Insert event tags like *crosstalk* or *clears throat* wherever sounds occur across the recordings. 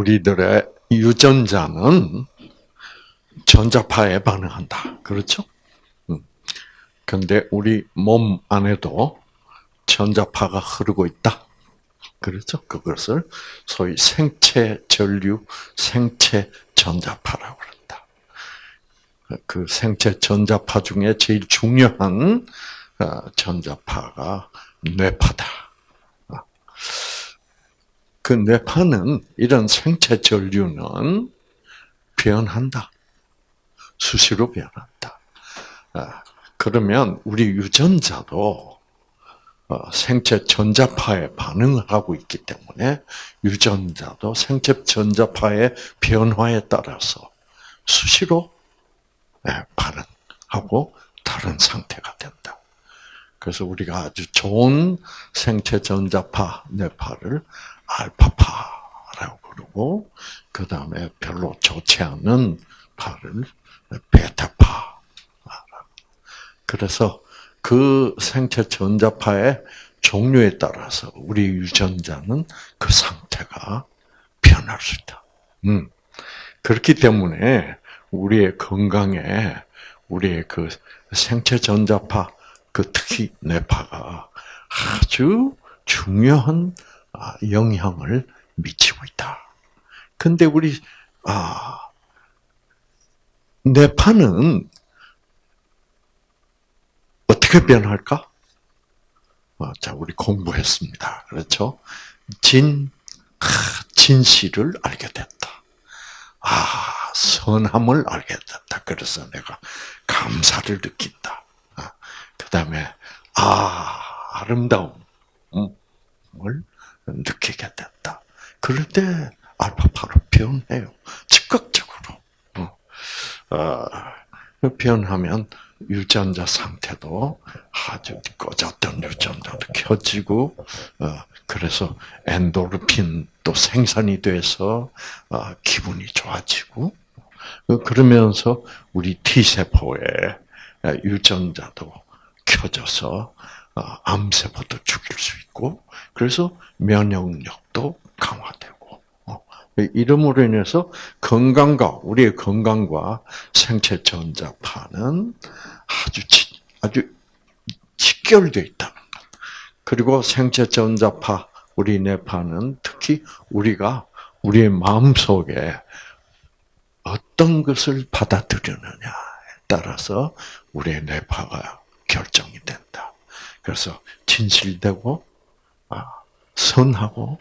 우리들의 유전자는 전자파에 반응한다. 그렇죠? 음. 근데 우리 몸 안에도 전자파가 흐르고 있다. 그렇죠? 그것을 소위 생체 전류, 생체 전자파라고 그런다. 그 생체 전자파 중에 제일 중요한 어, 전자파가 뇌파다. 어. 그 뇌파는 이런 생체 전류는 변한다. 수시로 변한다. 어, 그러면 우리 유전자도 생체 전자파에 반응을 하고 있기 때문에 유전자도 생체 전자파의 변화에 따라서 수시로 예, 반응하고 다른 상태가 된다. 그래서 우리가 아주 좋은 생체 전자파 뇌파를 알파파라고 그러고 그 다음에 별로 좋지 않은 파를 베타파. 그래서 그 생체 전자파의 종류에 따라서 우리 유전자는 그 상태가 변할 수 있다. 음. 그렇기 때문에 우리의 건강에 우리의 그 생체 전자파 그 특히 뇌파가 아주 중요한 아, 영향을 미치고 있다. 근데 우리 아 뇌파는 어떻게 변할까? 아, 자, 우리 공부했습니다. 그렇죠? 진, 진실을 알게 됐다. 아, 선함을 알게 됐다. 그래서 내가 감사를 느낀다. 그 다음에, 아, 아름다움을 느끼게 됐다. 그럴 때 알파파로 변해요. 즉각적으로. 어, 어 변하면 유전자 상태도 아주 꺼졌던 유전자도 켜지고, 어, 그래서 엔도르핀도 생산이 돼서 어, 기분이 좋아지고, 그러면서 우리 T 세포의 유전자도 켜져서 암세포도 죽일 수 있고, 그래서 면역력도 강화되고. 이름으로 인해서 건강과 우리의 건강과 생체 전자파는 아주 아주 직결되어 있다는 것. 그리고 생체 전자파 우리 뇌파는 특히 우리가 우리의 마음 속에 어떤 것을 받아들이느냐에 따라서 우리의 뇌파가 결정이 된다. 그래서 진실되고 아, 선하고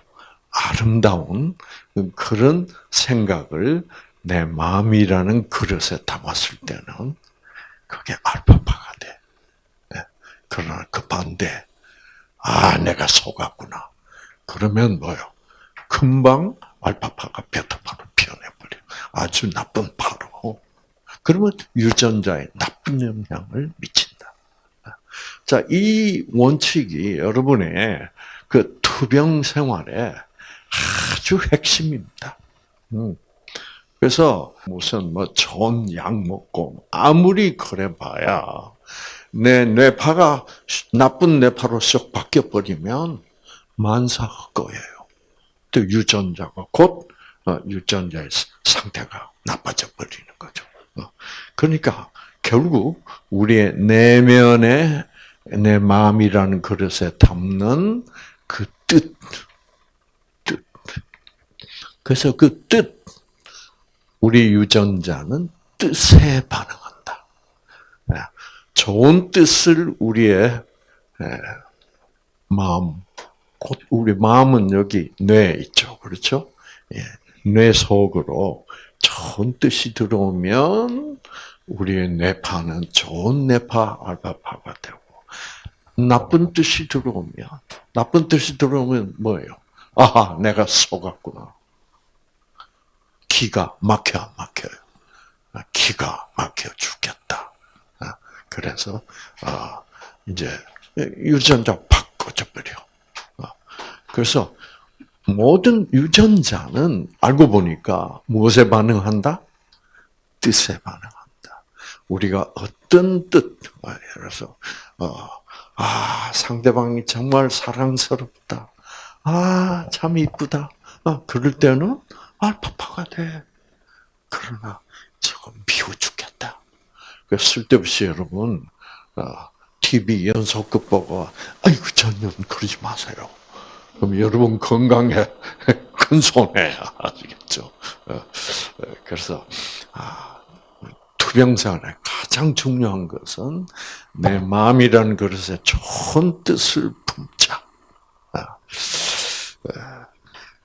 아름다운 그런 생각을 내 마음이라는 그릇에 담았을 때는 그게 알파파가 돼. 예. 그러나 그 반대, 아, 내가 속았구나. 그러면 뭐요? 금방 알파파가 베타파로 변해버려. 아주 나쁜 파로. 그러면 유전자에 나쁜 영향을 미친다. 자, 이 원칙이 여러분의 그 투병 생활에 아주 핵심입니다. 음. 그래서 무슨 뭐 좋은 약 먹고 아무리 그래 봐야 내 뇌파가 나쁜 뇌파로 쏙 바뀌어 버리면 만사 거예요. 또 유전자가 곧 어, 유전자의 상태가 나빠져 버리는 거죠. 어. 그러니까 결국 우리의 내면에 내 마음이라는 그릇에 담는 그 뜻, 그래서 그 뜻, 우리 유전자는 뜻에 반응한다. 예, 좋은 뜻을 우리의 예, 마음, 곧 우리 마음은 여기 뇌 있죠. 그렇죠? 예, 뇌 속으로 좋은 뜻이 들어오면 우리의 뇌파는 좋은 뇌파, 알파파가 되고, 나쁜 뜻이 들어오면, 나쁜 뜻이 들어오면 뭐예요? 아, 내가 속았구나. 기가 막혀 막혀요. 아, 기가 막혀 죽겠다. 아, 그래서 아, 이제 유전자 팍 꺼져버려. 그래서 모든 유전자는 알고 보니까 무엇에 반응한다? 뜻에 반응한다. 우리가 어떤 뜻, 그래서 어, 아 상대방이 정말 사랑스럽다. 아 참 이쁘다. 아, 그럴 때는 알파파가 돼. 그러나 저거 미워 죽겠다. 그 쓸데없이 여러분 TV 어, 연속극 보고 아이고 전혀 그러지 마세요. 그럼 여러분 건강에 *laughs* 큰 손해 아시겠죠? 어, 어, 그래서 아, 투병생활에 가장 중요한 것은 내 마음이라는 그릇에 좋은 뜻을 품자. 아,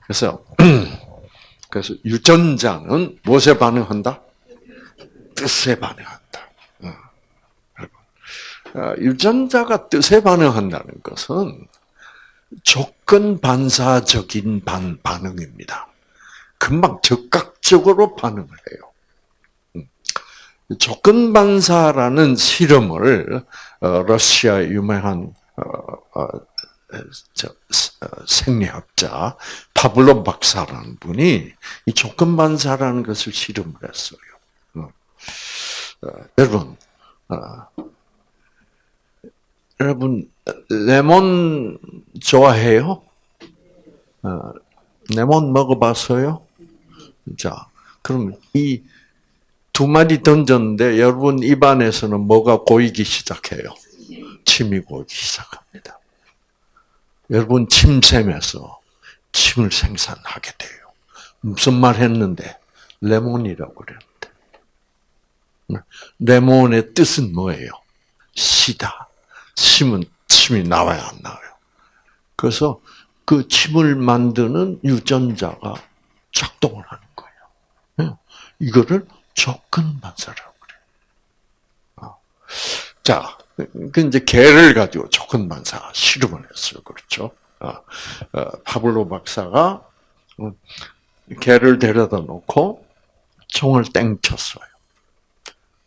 그래서 *clears throat* 그래서 유전자는 무엇에 반응한다? 뜻에 반응한다. 아, 유전자가 뜻에 반응한다는 것은 조건 반사적인 반, 반응입니다. 금방 즉각적으로 반응을 해요. 음. 조건 반사라는 실험을 어, 러시아 유명한 어, 어, 생리학자 파블로 박사라는 분이 이 조건 반사라는 것을 실험을 했어요. 여러분, 여러분 레몬 좋아해요? 어, 레몬 먹어봤어요? 자, 그럼 이 두 마리 던졌는데 여러분 입안에서는 뭐가 고이기 시작해요? 침이 고이기 시작합니다. 여러분 침샘에서 침을 생산하게 돼요. 무슨 말 했는데? 레몬이라고 그랬는데. 레몬의 뜻은 뭐예요? 시다. 침은 침이 나와야 안 나와요. 그래서 그 침을 만드는 유전자가 작동을 하는 거예요. 예. 이거를 조건 반사라고 그래요. 어. 자, 그 이제 개를 가지고 조건 반사 실험을 했어요. 그렇죠? 어, 어, 파블로 박사가 개를 데려다 놓고 총을 땡쳤어요.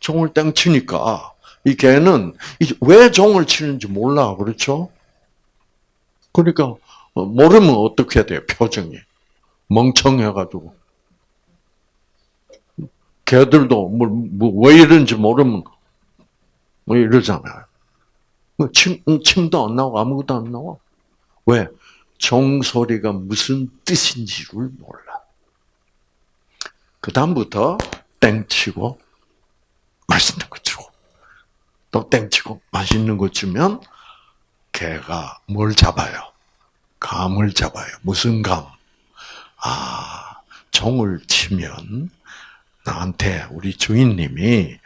총을 땡치니까 이 개는 왜 종을 치는지 몰라, 그렇죠? 그러니까 어, 모르면 어떻게 돼요, 표정이 멍청해가지고 개들도 뭐, 뭐, 왜 이런지 모르면 뭐 이러잖아요. 뭐 침, 침도 안 나오고 아무것도 안 나와. 왜? 종소리가 무슨 뜻인지를 몰라. 그 다음부터 땡치고 맛있는 거 주고 또 땡치고 맛있는 거 주면 개가 뭘 잡아요? 감을 잡아요. 무슨 감? 아, 종을 치면 나한테 우리 주인님이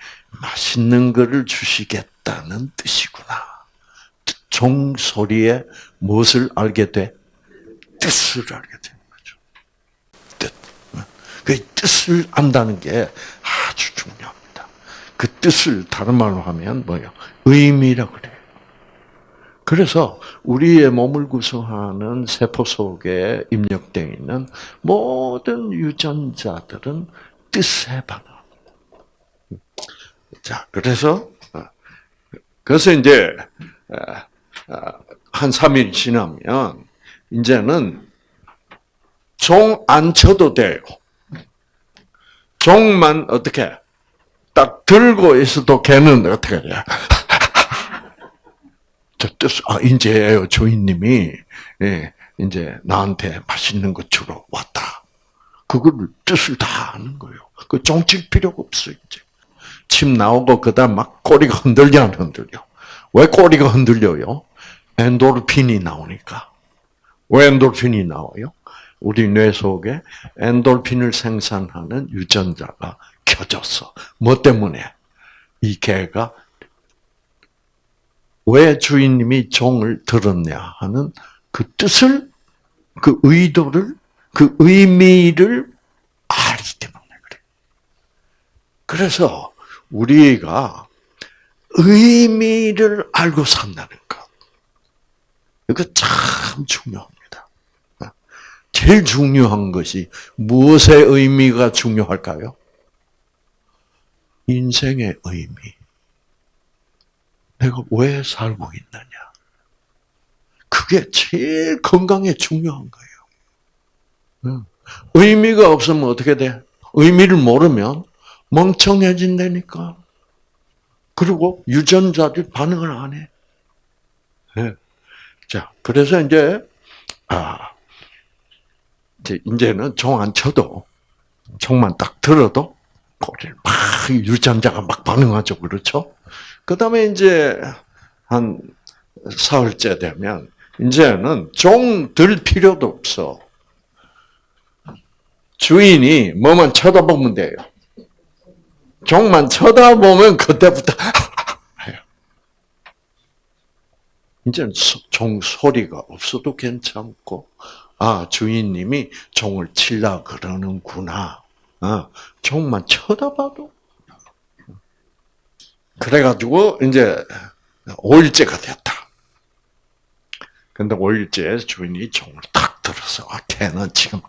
맛있는 거를 주시겠다는 뜻이구나. 종 소리에 무엇을 알게 돼? 뜻을 알게 되는 거죠. 뜻. 그 뜻을 안다는 게 아주 중요합니다. 그 뜻을 다른 말로 하면 뭐예요? 의미라 그래요. 그래서 우리의 몸을 구성하는 세포 속에 입력되어 있는 모든 유전자들은 뜻에 반응합니다. 자, 그래서 어, 그래서 이제 어, 어, 한 3일 지나면 이제는 종 안 쳐도 돼요. 종만 어떻게 딱 들고 있어도 걔는 어떻게 해야? *laughs* 저 뜻, 아, 이제 주인님이, 예, 이제 나한테 맛있는 거 주러 왔다. 그거를 뜻을 다 아는 거예요. 그 종칠 필요가 없어, 이제. 침 나오고, 그 다음 막 꼬리가 흔들려, 안 흔들려. 왜 꼬리가 흔들려요? 엔도르핀이 나오니까. 왜 엔도르핀이 나와요? 우리 뇌 속에 엔도르핀을 생산하는 유전자가 켜졌어. 뭐 때문에? 이 개가 왜 주인님이 종을 들었냐 하는 그 뜻을, 그 의도를, 그 의미를 알기 때문에 그래. 그래서 우리가 의미를 알고 산다는 것. 이거 참 중요합니다. 제일 중요한 것이 무엇의 의미가 중요할까요? 인생의 의미. 내가 왜 살고 있느냐. 그게 제일 건강에 중요한 거예요. 의미가 없으면 어떻게 돼? 의미를 모르면 멍청해진다니까. 그리고 유전자들이 반응을 안 해. 네. 자, 그래서 이제, 아, 이제, 이제는 종 안 쳐도 종만 딱 들어도 꼬리를 막 유전자가 막 반응하죠, 그렇죠? 그 다음에 이제 한 사흘째 되면 이제는 종 들 필요도 없어. 주인이 뭐만 쳐다보면 돼요. 종만 쳐다보면 그때부터. *laughs* 이제는 종 소리가 없어도 괜찮고, 아 주인님이 종을 칠라 그러는구나. 아, 종만 쳐다봐도. 그래가지고 이제 5일째가 됐다. 근데 5일째 주인이 종을 탁 들어서 아, 걔는 지금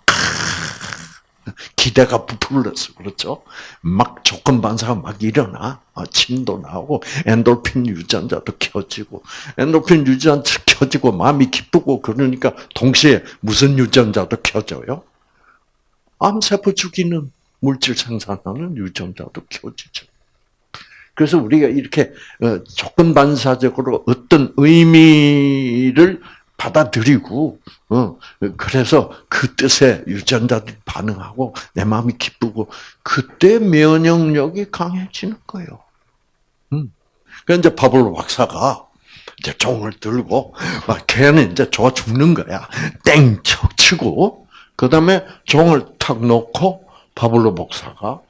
기대가 부풀렸어. 그렇죠? 막 조건 반사가 막 일어나. 아, 침도 나오고, 엔돌핀 유전자도 켜지고, 엔돌핀 유전자 켜지고, 마음이 기쁘고, 그러니까 동시에 무슨 유전자도 켜져요? 암세포 죽이는 물질 생산하는 유전자도 켜지죠. 그래서 우리가 이렇게 어, 조건 반사적으로 어떤 의미를 받아들이고, 어, 그래서 그 뜻에 유전자들이 반응하고 내 마음이 기쁘고 그때 면역력이 강해지는 거예요. 음. 그 이제 파블로 박사가 이제 종을 들고 막 걔는 이제 좋아 죽는 거야. 땡척 치고 그 다음에 종을 탁 놓고 파블로 박사가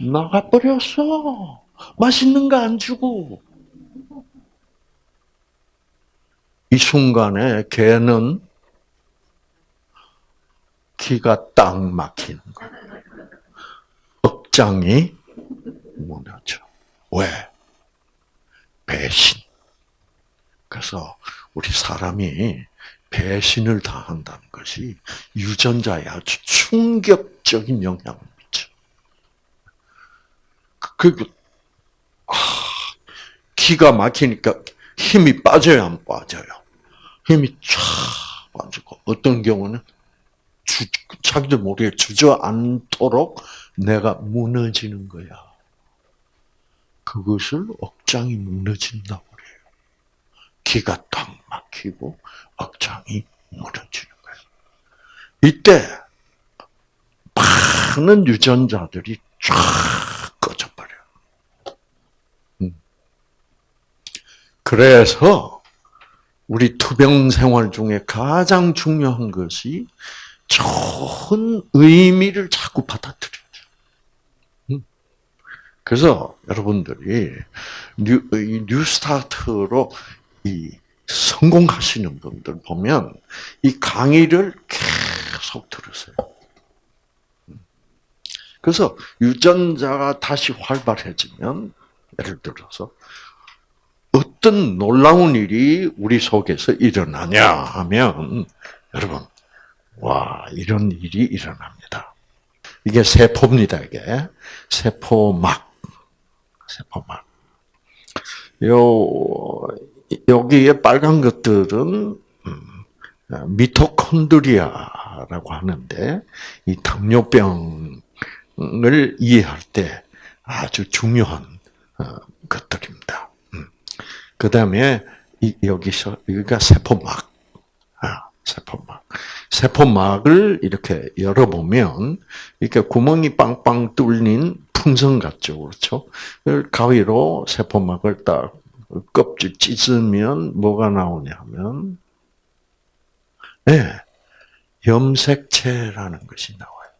나가버렸어. 맛있는 거 안 주고. 이 순간에 개는 기가 딱 막히는 거예요. 억장이 무너져. 왜? 배신. 그래서 우리 사람이 배신을 당한다는 것이 유전자에 아주 충격적인 영향을 미쳐. 그, 그 아, 기가 막히니까 힘이 빠져야 안 빠져요. 힘이 쫙 빠지고 어떤 경우는 주, 자기도 모르게 주저앉도록 내가 무너지는 거야. 그것을 억장이 무너진다고 그래요. 기가 딱 막히고 억장이 무너지는 거예요. 이때 많은 유전자들이 쫙 꺼져버려요. 음. 그래서 우리 투병 생활 중에 가장 중요한 것이 좋은 의미를 자꾸 받아들이죠. 음. 그래서 여러분들이 new, new start로 이 성공하시는 분들 보면 이 강의를 계속 들으세요. 음. 그래서 유전자가 다시 활발해지면 예를 들어서 어떤 놀라운 일이 우리 속에서 일어나냐 하면 여러분 와 이런 일이 일어납니다. 이게 세포입니다. 이게 세포막 세포막 요 여기에 빨간 것들은 음, 미토콘드리아라고 하는데 이 당뇨병을 이해할 때 아주 중요한 어, 것들입니다. 그 다음에 여기서 여기가 세포막, 아, 세포막, 세포막을 이렇게 열어보면 이렇게 구멍이 빵빵 뚫린 풍선 같죠, 그렇죠? 가위로 세포막을 딱 껍질 찢으면 뭐가 나오냐면, 네, 염색체라는 것이 나와요.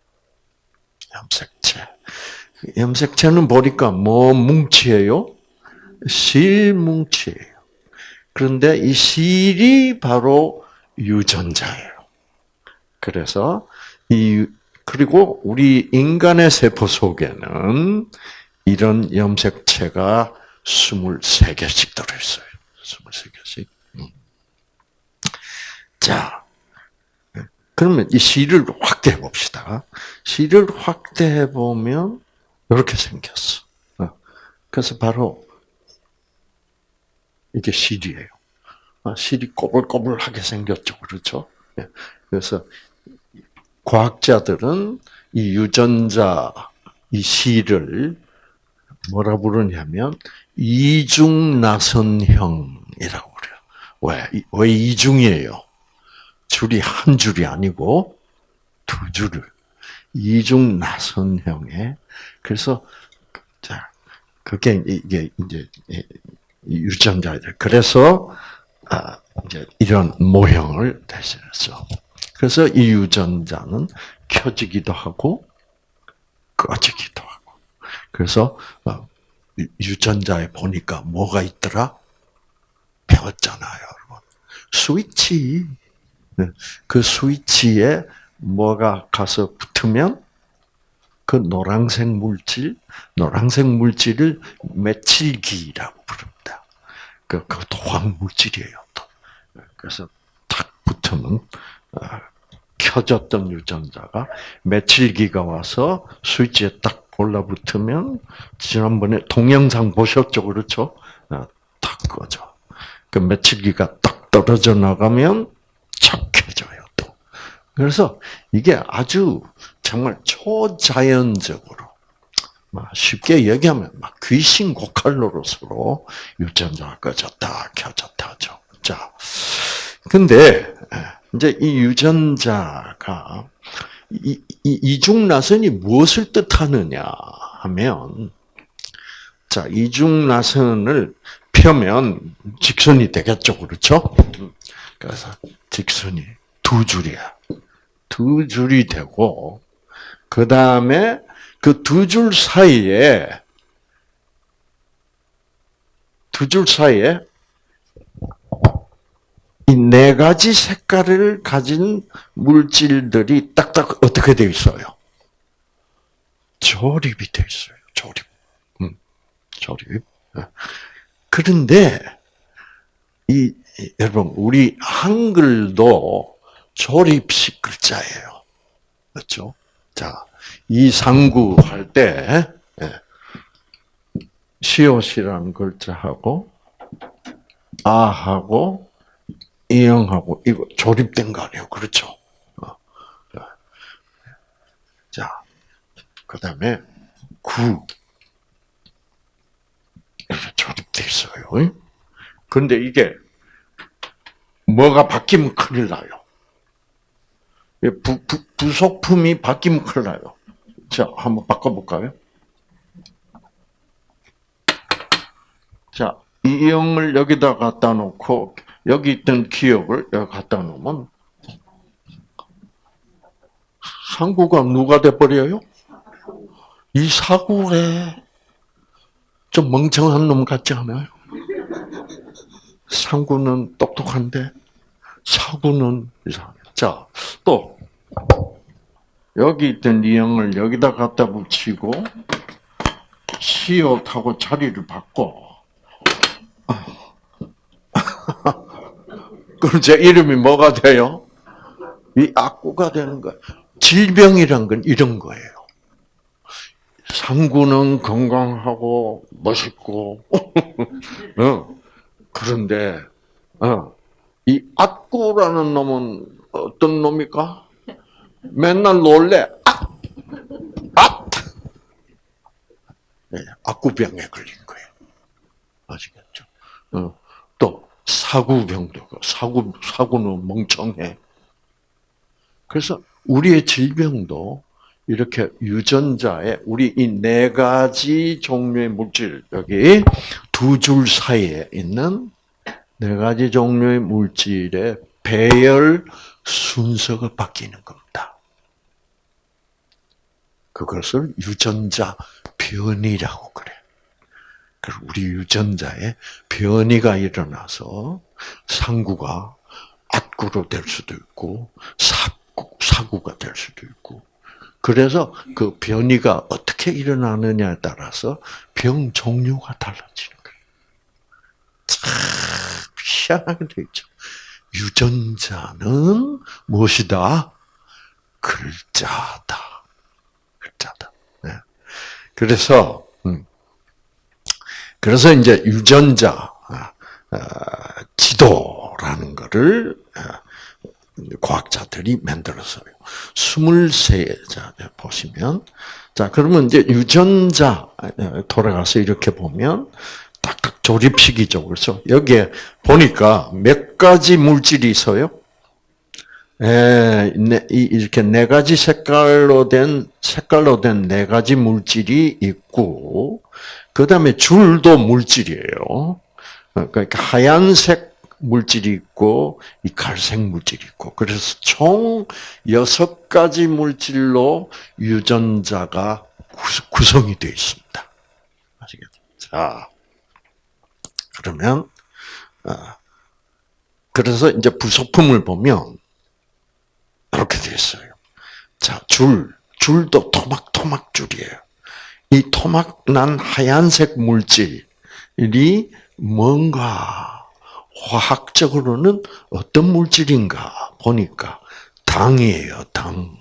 염색체. 염색체는 보니까 뭐 뭉치예요? 실뭉치예요. 그런데 이 실이 바로 유전자예요. 그래서 이 그리고 우리 인간의 세포 속에는 이런 염색체가 23개씩 들어있어요. 23개씩. 음. 자, 그러면 이 실을 확대해 봅시다. 실을 확대해 보면 이렇게 생겼어. 어. 그래서 바로 이게 실이에요. 아, 실이 꼬불꼬불하게 생겼죠. 그렇죠? 예. 그래서 과학자들은 이 유전자, 이 실을 뭐라 부르냐면 이중나선형이라고 그래요. 왜? 왜 이중이에요? 줄이 한 줄이 아니고 두 줄을. 이중 나선형의 그래서 자 그게 이게 이제 유전자들 그래서 아 이제 이런 모형을 대신했어. 그래서 이 유전자는 켜지기도 하고 꺼지기도 하고. 그래서 어, 유전자에 보니까 뭐가 있더라? 배웠잖아요, 여러분. 스위치. 네. 그 스위치에 뭐가 가서 붙으면 그 노란색 물질, 노란색 물질을 메칠기라고 부릅니다. 그, 그것도 황물질이에요, 또. 그래서 탁 붙으면, 어, 켜졌던 유전자가 메칠기가 와서 스위치에 딱 올라붙으면, 지난번에 동영상 보셨죠? 그렇죠? 어, 탁 꺼져. 그 메칠기가 딱 떨어져 나가면 착 켜져요, 또. 그래서 이게 아주 정말 초자연적으로 쉽게 얘기하면 막 귀신 고칼로로서로 유전자가 꺼졌다 켜졌다 하죠. 자, 근데 이제 이 유전자가 이, 이 이중나선이 무엇을 뜻하느냐 하면 자 이중나선을 펴면 직선이 되겠죠, 그렇죠? 그래서 직선이 두 줄이야. 두 줄이 되고 그 다음에 그 두 줄 사이에 두 줄 사이에 이 네 가지 색깔을 가진 물질들이 딱딱 어떻게 되어 있어요? 조립이 되어 있어요. 조립. 음, 조립. 그런데 이 여러분 우리 한글도 조립식 글자예요. 그렇죠? 자, 이상구 할 때, 예. 시옷이라는 글자하고, 아하고, 이영하고, 이거 조립된 거 아니에요. 그렇죠? 어. 자, 그 다음에, 구. 조립돼 있어요. 근데 이게, 뭐가 바뀌면 큰일 나요. 부, 부, 부속품이 바뀌면 큰일 나요. 자, 한번 바꿔볼까요? 자, 이 영을 여기다 갖다 놓고, 여기 있던 기억을 여기 갖다 놓으면, 상구가 누가 돼버려요? 이 사구래. 좀 멍청한 놈 같지 않아요? 상구는 똑똑한데, 사구는 이상해. 자, 또 여기 있던 이형을 여기다 갖다 붙이고 시옷하고 자리를 바꿔. *laughs* 그럼 제 이름이 뭐가 돼요? 이 악구가 되는 거야. 질병이란 건 이런 거예요. 상구는 건강하고 멋있고, *laughs* 어. 그런데 어. 이 악구라는 놈은 어떤 놈입니까? 맨날 놀래. 아! 아! 네, 악구병에 걸린 거예요. 아시겠죠? 어, 또 사구병도 사구 사구는 멍청해. 그래서 우리의 질병도 이렇게 유전자에 우리 이 네 가지 종류의 물질 여기 두 줄 사이에 있는 네 가지 종류의 물질의 배열 순서가 바뀌는 겁니다. 그것을 유전자 변이라고 그래. 그리고 우리 유전자에 변이가 일어나서 상구가 악구로 될 수도 있고 사구, 사구가 될 수도 있고 그래서 그 변이가 어떻게 일어나느냐에 따라서 병 종류가 달라지는 거예요. 참 희한하게 되 있죠. 유전자는 무엇이다? 글자다. 글자다. 네. 그래서 음. 그래서 이제 유전자 아, 아, 지도라는 것을 아, 과학자들이 만들었어요. 23자 보시면 자 그러면 이제 유전자 돌아가서 이렇게 보면 딱딱 조립식이죠. 그렇죠? 여기에 보니까 몇 가지 물질이 있어요? 에, 네, 이렇게 네 가지 색깔로 된 색깔로 된 네 가지 물질이 있고 그 다음에 줄도 물질이에요. 어, 그러니까 하얀색 물질이 있고 이 갈색 물질이 있고 그래서 총 여섯 가지 물질로 유전자가 구성이 되어 있습니다. 아시겠죠? 자, 그러면 어, 그래서 이제 부속품을 보면 이렇게 되어 있어요. 자, 줄, 줄도 토막 토막 줄이에요. 이 토막 난 하얀색 물질이 뭔가 화학적으로는 어떤 물질인가 보니까 당이에요, 당.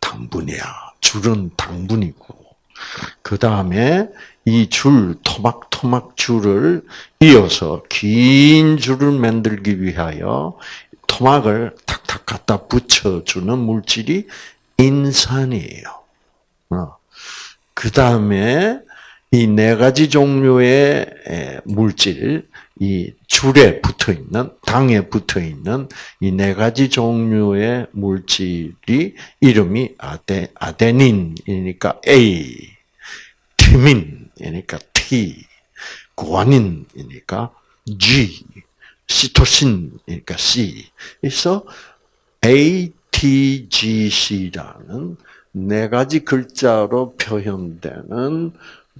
당분이야. 줄은 당분이고. 그 다음에 이 줄, 토막토막 줄을 이어서 긴 줄을 만들기 위하여 토막을 탁탁 갖다 붙여주는 물질이 인산이에요. 어. 그 다음에 이 네 가지 종류의 물질, 이 줄에 붙어 있는, 당에 붙어 있는 이 네 가지 종류의 물질이 이름이 아데, 아데닌이니까 A, 티민 이니까 T, 구아닌이니까 G, 시토신이니까 C. 그래서 ATGC라는 네 가지 글자로 표현되는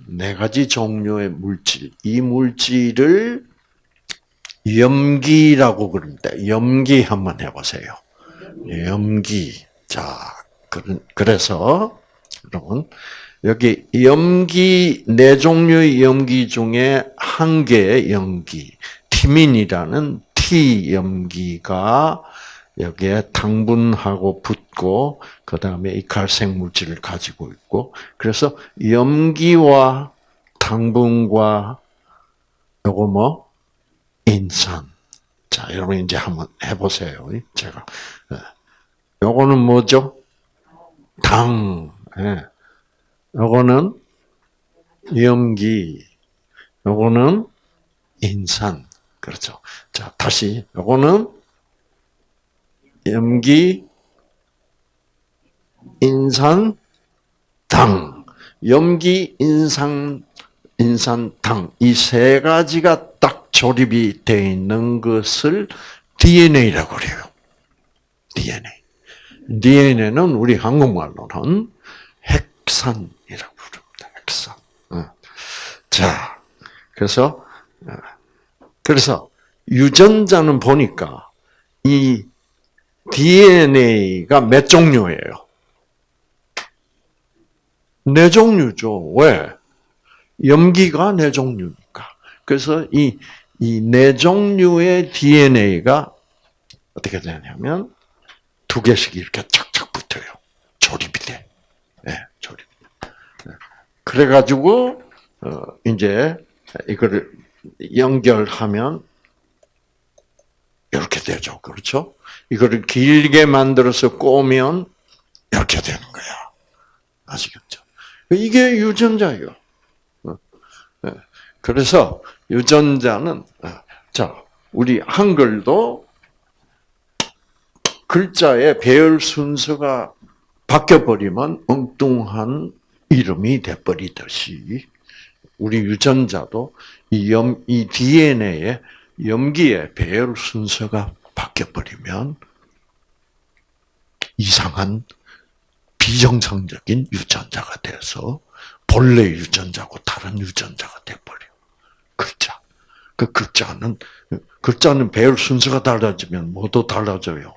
네 가지 종류의 물질. 이 물질을 염기라고 그러는데 염기 한번 해보세요. 염기. 자, 그래서 여러분 여기 염기 네 종류의 염기 중에 한 개의 염기 티민이라는 T 염기가 여기에 당분하고 붙고 그 다음에 이 갈색 물질을 가지고 있고 그래서 염기와 당분과 요거 뭐 인산. 자, 여러분 이제 한번 해보세요. 제가 예. 요거는 뭐죠? 당. 예. 요거는 염기. 요거는 인산. 그렇죠. 자, 다시 요거는 염기, 인산, 당. 염기, 인산, 인산, 당. 이 세 가지가 딱 조립이 되어 있는 것을 DNA라고 그래요. DNA. DNA는 우리 한국말로는 핵산이라고 부릅니다. 핵산. 어. 자, 그래서 어, 그래서 유전자는 보니까 이 DNA가 몇 종류예요? 네 종류죠. 왜? 염기가 네 종류니까. 그래서 이, 이 네 종류의 DNA가 어떻게 되냐면 두 개씩 이렇게 착착 붙어요. 조립이 돼. 네, 조립. 네. 그래가지고, 어, 이제 이거를 연결하면 이렇게 되죠. 그렇죠? 이거를 길게 만들어서 꼬면 이렇게 되는 거야. 아시겠죠? 이게 유전자예요. 어, 네. 그래서 유전자는 어, 자 우리 한글도 글자의 배열 순서가 바뀌어 버리면 엉뚱한 이름이 돼 버리듯이 우리 유전자도 이, 염, 이 DNA의 염기의 배열 순서가 바뀌어버리면 이상한 비정상적인 유전자가 돼서 본래 유전자고 다른 유전자가 돼버려. 글자. 그 글자는, 글자는 배열 순서가 달라지면 뭐도 달라져요?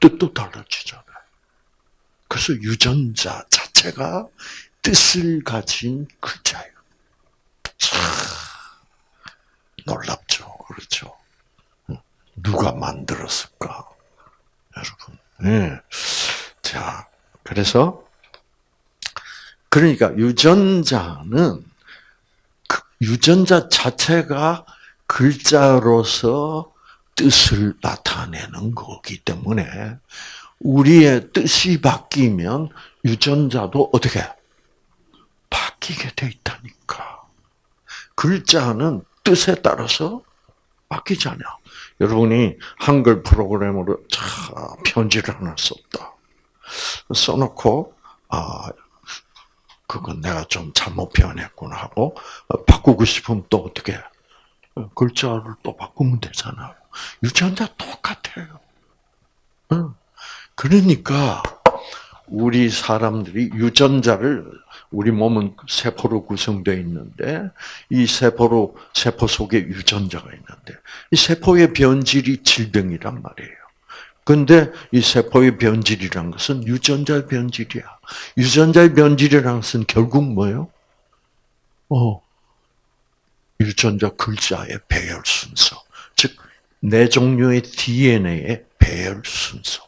뜻도 달라지잖아요. 그래서 유전자 자체가 뜻을 가진 글자예요. 참 놀랍죠. 그렇죠. 누가 만들었을까? 여러분. 네. 자, 그래서 그러니까 유전자는 그 유전자 자체가 글자로서 뜻을 나타내는 거기 때문에 우리의 뜻이 바뀌면 유전자도 어떻게 바뀌게 돼 있다니까. 글자는 뜻에 따라서 바뀌잖아. 여러분이 한글 프로그램으로 자, 편지를 하나 썼다. 써놓고 아 그건 내가 좀 잘못 표현했구나 하고 어, 바꾸고 싶으면 또 어떻게 글자를 또 바꾸면 되잖아요. 유전자 똑같아요. 응. 그러니까 우리 사람들이 유전자를 우리 몸은 세포로 구성되어 있는데 이 세포로 세포 속에 유전자가 있는데 이 세포의 변질이 질병이란 말이에요. 근데 이 세포의 변질이란 것은 유전자의 변질이야. 유전자의 변질이라는 것은 결국 뭐예요? 어, 유전자 글자의 배열 순서. 즉, 내 종류의 DNA의 배열 순서.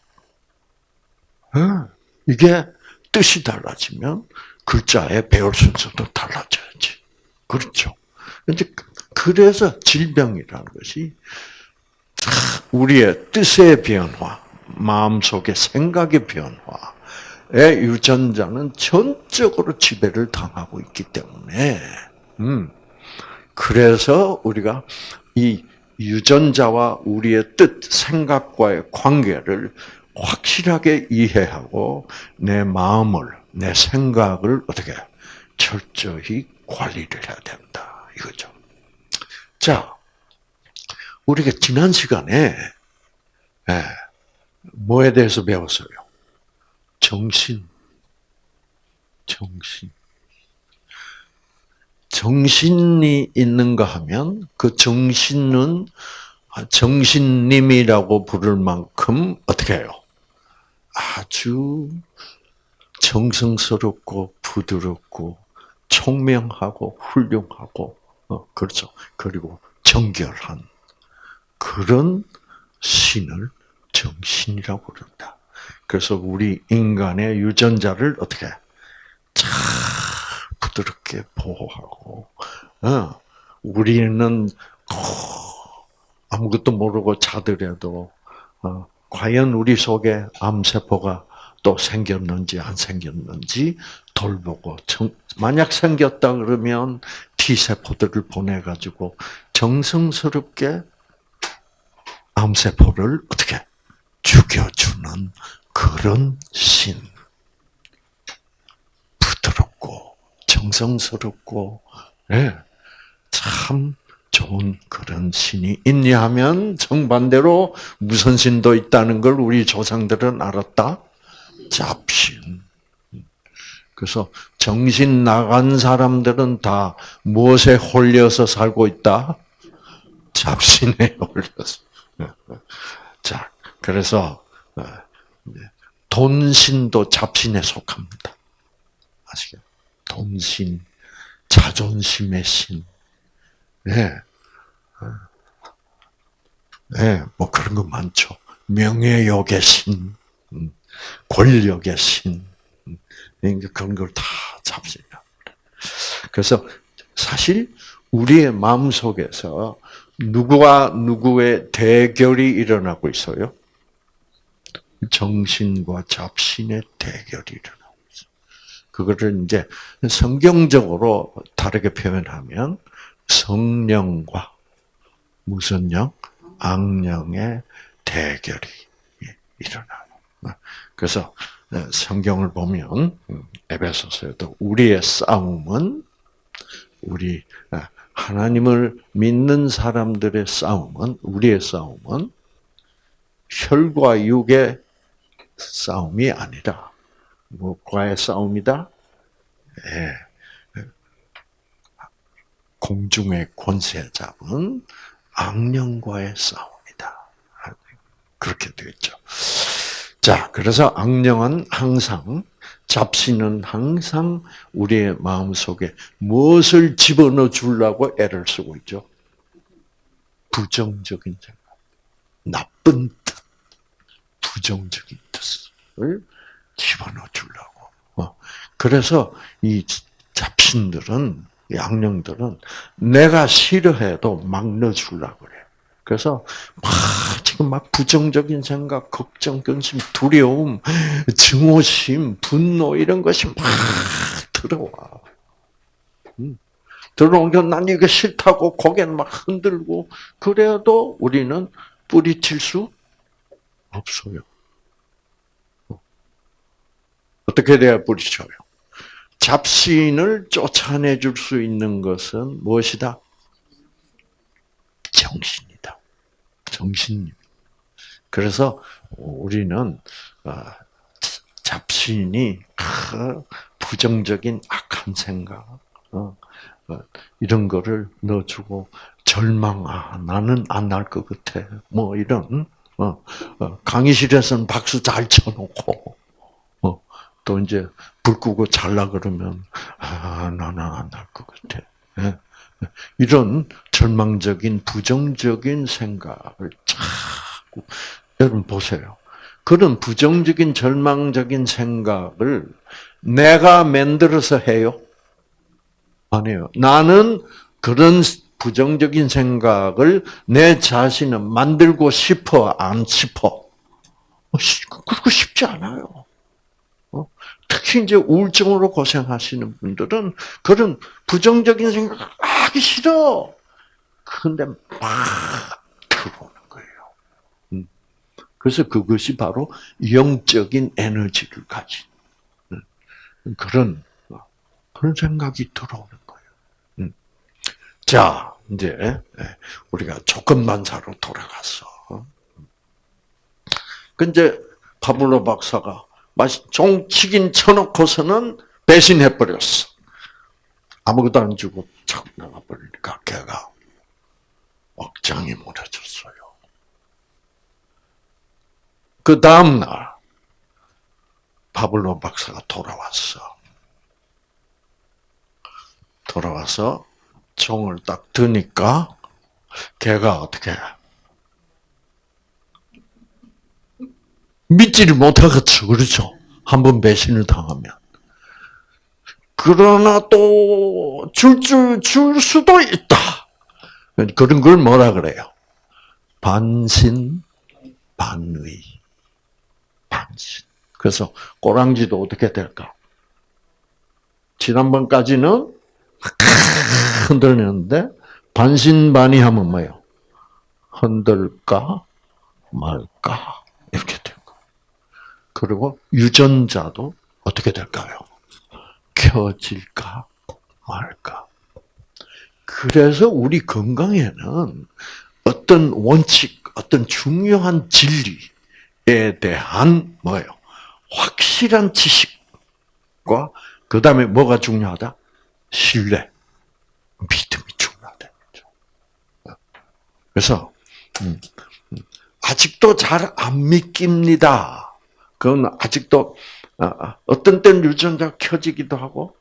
이게 뜻이 달라지면 글자의 배열 순서도 달라져야지. 그렇죠. 근데 그래서 질병이라는 것이 우리의 뜻의 변화, 마음속의 생각의 변화의 유전자는 전적으로 지배를 당하고 있기 때문에, 음, 그래서 우리가 이 유전자와 우리의 뜻, 생각과의 관계를 확실하게 이해하고 내 마음을, 내 생각을 어떻게 철저히 관리를 해야 된다. 이거죠. 자, 우리가 지난 시간에 예, 뭐에 대해서 배웠어요? 정신. 정신. 정신이 있는가 하면 그 정신은 정신님이라고 부를 만큼 어떻게 해요? 아주 정성스럽고 부드럽고 총명하고 훌륭하고 어, 그렇죠. 그리고 정결한 그런 신을 정신이라고 그런다. 그래서 우리 인간의 유전자를 어떻게 잘 부드럽게 보호하고 어, 우리는 아무것도 모르고 자더라도 어, 과연 우리 속에 암세포가 또 생겼는지 안 생겼는지 돌보고 만약 생겼다 그러면 T 세포들을 보내 가지고 정성스럽게 암 세포를 어떻게 죽여주는 그런 신. 부드럽고 정성스럽고 네, 참 좋은 그런 신이 있냐 하면 정반대로 무슨 신도 있다는 걸 우리 조상들은 알았다. 잡신. 그래서 정신 나간 사람들은 다 무엇에 홀려서 살고 있다? 잡신에 *laughs* 홀려서. 자, 그래서 어, 돈신도 잡신에 속합니다. 아시겠? 돈신, 자존심의 신. 네. 네, 뭐 그런 거 많죠. 명예욕의 신, 음, 권력의 신, 음, 그런 걸 다 잡습니다. 그래서 사실 우리의 마음 속에서 누구와 누구의 대결이 일어나고 있어요? 정신과 잡신의 대결이 일어나고 있어요. 그거를 이제 성경적으로 다르게 표현하면 성령과 무슨 영? 악령의 대결이 일어나요. 그래서 성경을 보면 에베소서에도 우리의 싸움은 우리 하나님을 믿는 사람들의 싸움은 우리의 싸움은 혈과 육의 싸움이 아니라 무엇과의 싸움이다? 예. 공중의 권세 잡은 악령과의 싸움이다. 그렇게 되겠죠. 자, 그래서 악령은 항상 잡신은 항상 우리의 마음 속에 무엇을 집어넣어 주려고 애를 쓰고 있죠? 부정적인 생각, 나쁜 뜻, 부정적인 뜻을 집어넣어 주려고. 어. 그래서 이 잡신들은, 양령들은 내가 싫어해도 막 넣어주려고 그래. 그래서 막 지금 막 부정적인 생각, 걱정, 근심, 두려움, 증오심, 분노 이런 것이 막 들어와. 음. 들어오니까 난 이거 싫다고 고개는 막 흔들고 그래도 우리는 뿌리칠 수 없어요. 어떻게 돼야 뿌리쳐요? 잡신을 쫓아내줄 수 있는 것은 무엇이다? 정신 이다. 정신. 그래서 우리는 어, 잡신이 부정적인 악한 생각 어, 어, 이런 거를 넣어주고 절망 아 나는 안 날 것 같아 뭐 이런 강의실에서는 박수 잘 쳐놓고 또 이제 불 끄고 잘라 그러면 아 나는 안 날 것 같아 예? *laughs* 이런 절망적인 부정적인 생각을 자꾸 여러분 보세요. 그런 부정적인 절망적인 생각을 내가 만들어서 해요? 아니에요. 나는 그런 부정적인 생각을 내 자신은 만들고 싶어, 안 싶어? 그렇고 싶지 않아요. 어? 특히 이제 우울증으로 고생하시는 분들은 그런 부정적인 생각 하기 싫어. 근데 막 들어오는 거예요. 음. 그래서 그것이 바로 영적인 에너지를 가진 음. 그런 그런 생각이 들어오는 거예요. 음. 자, 이제 예, 우리가 조건반사로 돌아갔어. 근데 파블로 박사가 종치긴 쳐놓고서는 배신해 버렸어. 아무것도 안 주고 착 나가버리니까 걔가 억장이 무너졌어요. 그 다음날 파블로 박사가 돌아왔어. 돌아와서 총을 딱 드니까 걔가 어떻게 믿지를 못하겠죠. 그렇죠? 한 번 배신을 당하면. 그러나 또 줄 줄 줄 수도 있다. 그런 걸 뭐라 그래요? 반신 반의. 반신. 그래서 꼬랑지도 어떻게 될까? 지난번까지는 흔들렸는데 반신반의하면 뭐예요? 흔들까 말까 이렇게. 그리고 유전자도 어떻게 될까요? 켜질까 말까. 그래서 우리 건강에는 어떤 원칙, 어떤 중요한 진리에 대한 뭐예요? 확실한 지식과 그 다음에 뭐가 중요하다? 신뢰, 믿음이 중요하다. 그래서 음, 음, 아직도 잘 안 믿깁니다. 그건 아직도 아, 아, 어떤 때는 유전자가 켜지기도 하고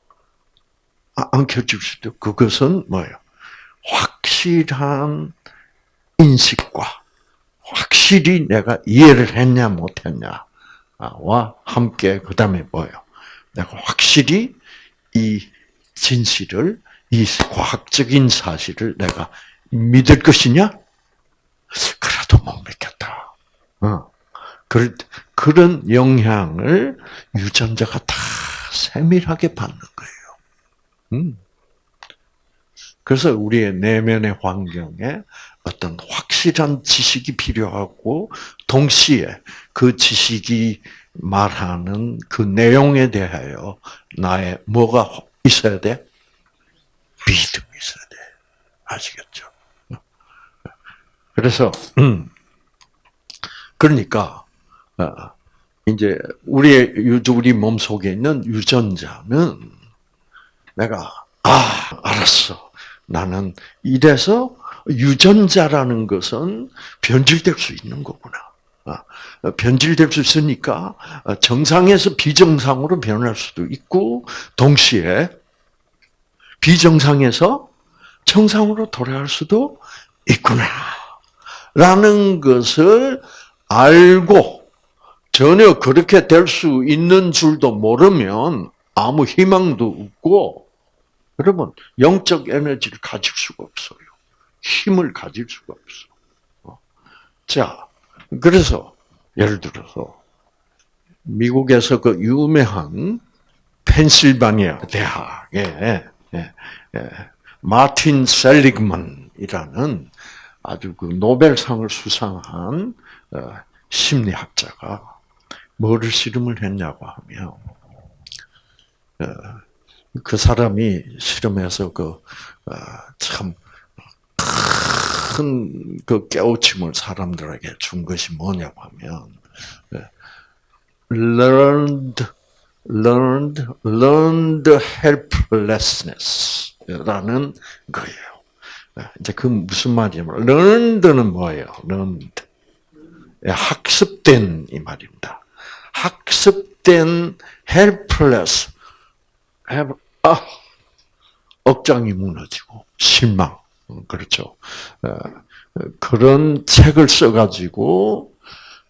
아, 안 켜질 수도 그것은 뭐예요? 확실한 인식과 확실히 내가 이해를 했냐 못했냐와 함께 그 다음에 뭐예요? 내가 확실히 이 진실을 이 과학적인 사실을 내가 믿을 것이냐? 그래도 못 믿겠다. 어. 그런 영향을 유전자가 다 세밀하게 받는 거예요. 음. 그래서 우리의 내면의 환경에 어떤 확실한 지식이 필요하고 동시에 그 지식이 말하는 그 내용에 대하여 나의 뭐가 있어야 돼? 믿음이 있어야 돼. 아시겠죠? 그래서 음, 그러니까 어, 이제 우리의 우리 몸 속에 있는 유전자는 내가 아 알았어. 나는 이래서 유전자라는 것은 변질될 수 있는 거구나. 어, 변질될 수 있으니까 정상에서 비정상으로 변할 수도 있고 동시에 비정상에서 정상으로 돌아갈 수도 있구나. 라는 것을 알고 전혀 그렇게 될 수 있는 줄도 모르면 아무 희망도 없고 여러분 영적 에너지를 가질 수가 없어요. 힘을 가질 수가 없어. 어. 자, 그래서 예를 들어서 미국에서 그 유명한 펜실바니아 대학에 예, 예, 마틴 셀리그만이라는 아주 그 노벨상을 수상한 어, 심리학자가 뭐를 실험을 했냐고 하면 어, 그 사람이 실험해서 그참 큰 그 깨우침을 사람들에게 준 것이 뭐냐고 하면 learned learned learned helplessness라는 거예요. 이제 그 무슨 말이냐면 learned는 뭐예요? learned 학습된 이 말입니다. 학습된 helpless 아 억장이 무너지고 실망 그렇죠. 그런 책을 써가지고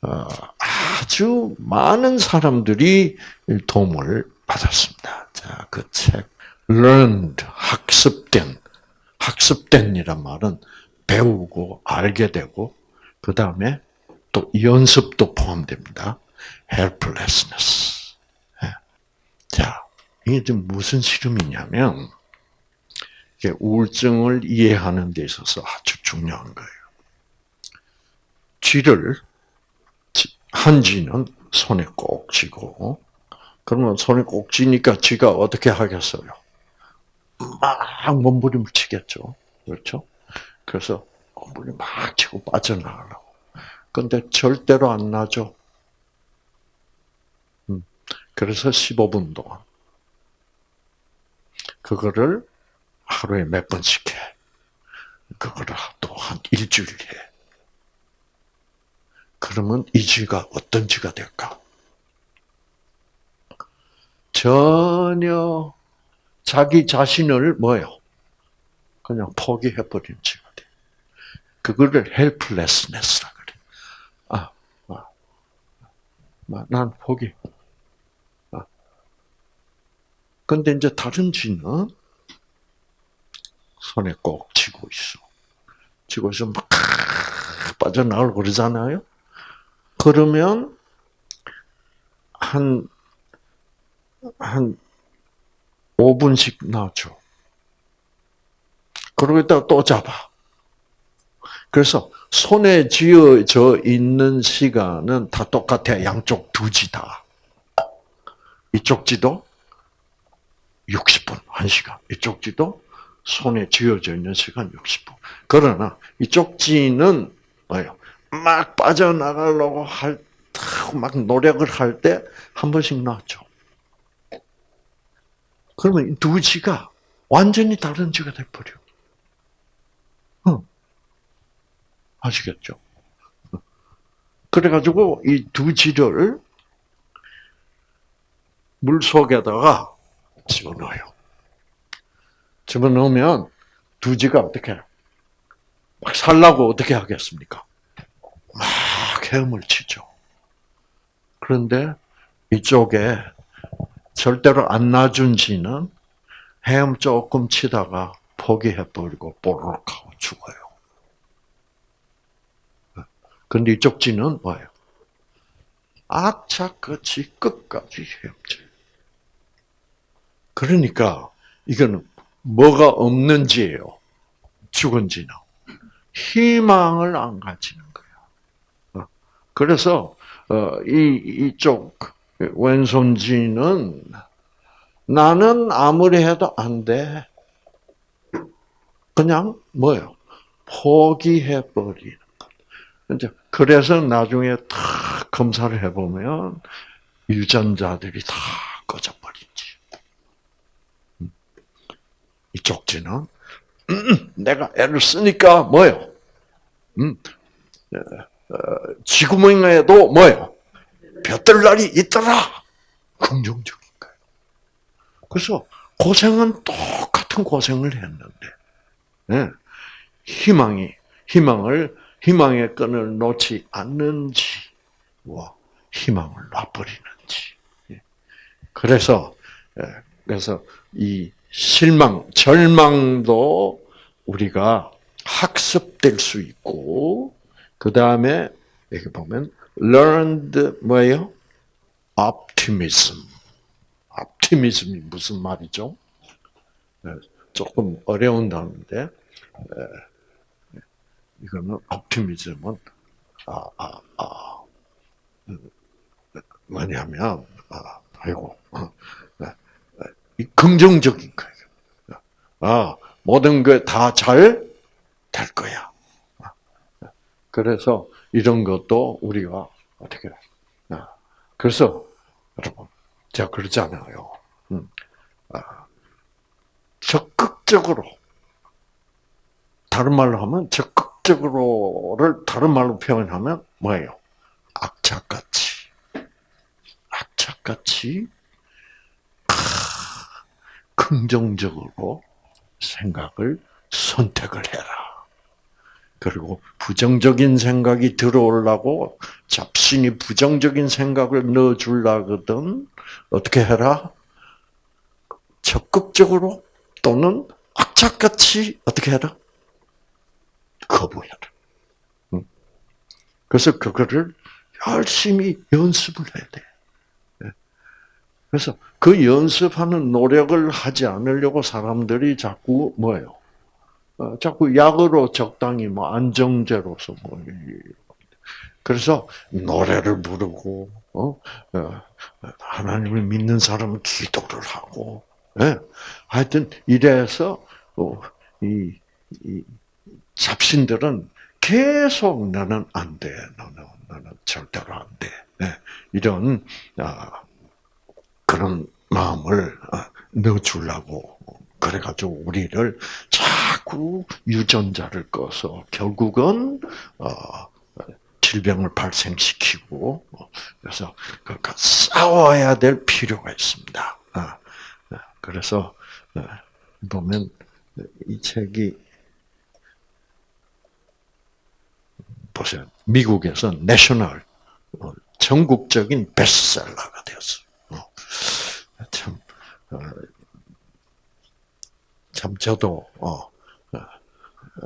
어, 아주 많은 사람들이 도움을 받았습니다. 자, 그 책, learned, 학습된, 학습된이란 말은 배우고 알게 되고, 그 다음에 또 연습도 포함됩니다. Helplessness. 예. 자, 이게 지금 무슨 실험이냐면, 우울증을 이해하는 데 있어서 아주 중요한 거예요. 쥐를 한 쥐는 손에 꼭 쥐고 그러면 손에 꼭 쥐니까 쥐가 어떻게 하겠어요? 막 몸부림을 치겠죠. 그렇죠? 그래서 몸부림 막 치고 빠져나가려고. 근데 절대로 안 나죠. 음. 그래서 15분 동안 그거를 하루에 몇 번씩 해. 그거를 또 한 일주일 해. 그러면 이 쥐가 어떤 쥐가 될까? 전혀 자기 자신을 뭐요? 그냥 포기해버린 쥐가 돼. 그거를 helplessness라 그래. 아, 아, 아, 난 포기. 아. 근데 이제 다른 쥐는 손에 꼭 쥐고 있어. 쥐고 있으면 막 빠져나가고 그러잖아요. 그러면 한, 한 5분씩 나죠. 그러고 있다가 또 잡아. 그래서 손에 쥐어져 있는 시간은 다 똑같아. 양쪽 두 지 다. 이쪽 지도 60분, 1시간. 이쪽 지도 손에 쥐어져 있는 시간 60분. 그러나 이 쪽 지는 뭐예요? 막 빠져나가려고 할, 막 노력을 할 때 한 번씩 나왔죠. 그러면 두 지가 완전히 다른 지가 돼버려. 응. 아시겠죠? 그래가지고 이 두 지를 물 속에다가 집어넣어요. 집어넣으면 두 지가 어떻게 해요? 막 살라고 어떻게 하겠습니까? 막 헤엄을 치죠. 그런데 이쪽에 절대로 안 놔준 지는 헤엄 조금 치다가 포기해버리고 뽀록 하고 죽어요. 근데 이쪽 지는 뭐예요? 악착같이 끝까지 헤엄쳐. 그러니까 이거는 뭐가 없는 지예요. 죽은 지는. 희망을 안 가지는 그래서 어, 이 이쪽 왼손지는 나는 아무리 해도 안 돼. 그냥 뭐요? 포기해 버리는 것. 이제 그래서 나중에 다 검사를 해보면 유전자들이 다 꺼져 버린지. 음. 이 쪽 지는 *clears throat* 내가 애를 쓰니까 뭐요? 음, 지구명에도 뭐예요? 볕들 날이 있더라. 긍정적인 거예요. 그래서 고생은 똑같은 고생을 했는데, 네. 희망이, 희망을, 희망의 끈을 놓지 않는지, 와, 희망을 놔버리는지. 예. 그래서, 예, 그래서 이 실망, 절망도 우리가 학습될 수 있고, 그 다음에 여기 보면 learned 뭐예요? optimism. optimism이 무슨 말이죠? 네, 조금 어려운 단어인데 에, 이거는 옵티미즘은 아, 아, 아, 음, 뭐냐면 아, 아이고 어, 이 긍정적인 거예요. 아 모든 게 다 잘 될 거야. 그래서 이런 것도 우리가 어떻게 아, 그래서 여러분 제가 그러잖아요. 음, 아, 적극적으로 다른 말로 하면 적극적으로를 다른 말로 표현하면 뭐예요? 악착같이 악착같이 긍정적으로 생각을 선택을 해라. 그리고 부정적인 생각이 들어오려고 잡신이 부정적인 생각을 넣어주려거든 어떻게 해라? 적극적으로 또는 악착같이 어떻게 해라? 거부해라. 그래서 그거를 열심히 연습을 해야 돼. 예. 그래서 그 연습하는 노력을 하지 않으려고 사람들이 자꾸 뭐예요? 어, 자꾸 약으로 적당히 뭐 안정제로서 뭐 그래서 노래를 부르고 어? 어 하나님을 믿는 사람은 기도를 하고 예? 하여튼 이래서 어, 이, 이 잡신들은 계속 너는 안 돼, 너는 너는 절대로 안 돼. 예? 이런 아, 그런 마음을 아, 넣어주려고 그래가지고 우리를 자꾸 유전자를 꺼서 결국은 어, 질병을 발생시키고 그래서 그러니까 싸워야 될 필요가 있습니다. 그래서 보면 이 책이 보세요. 미국에서 내셔널 어, 전국적인 베스트셀러가 되었어요. 어, 참, 어, 참 저도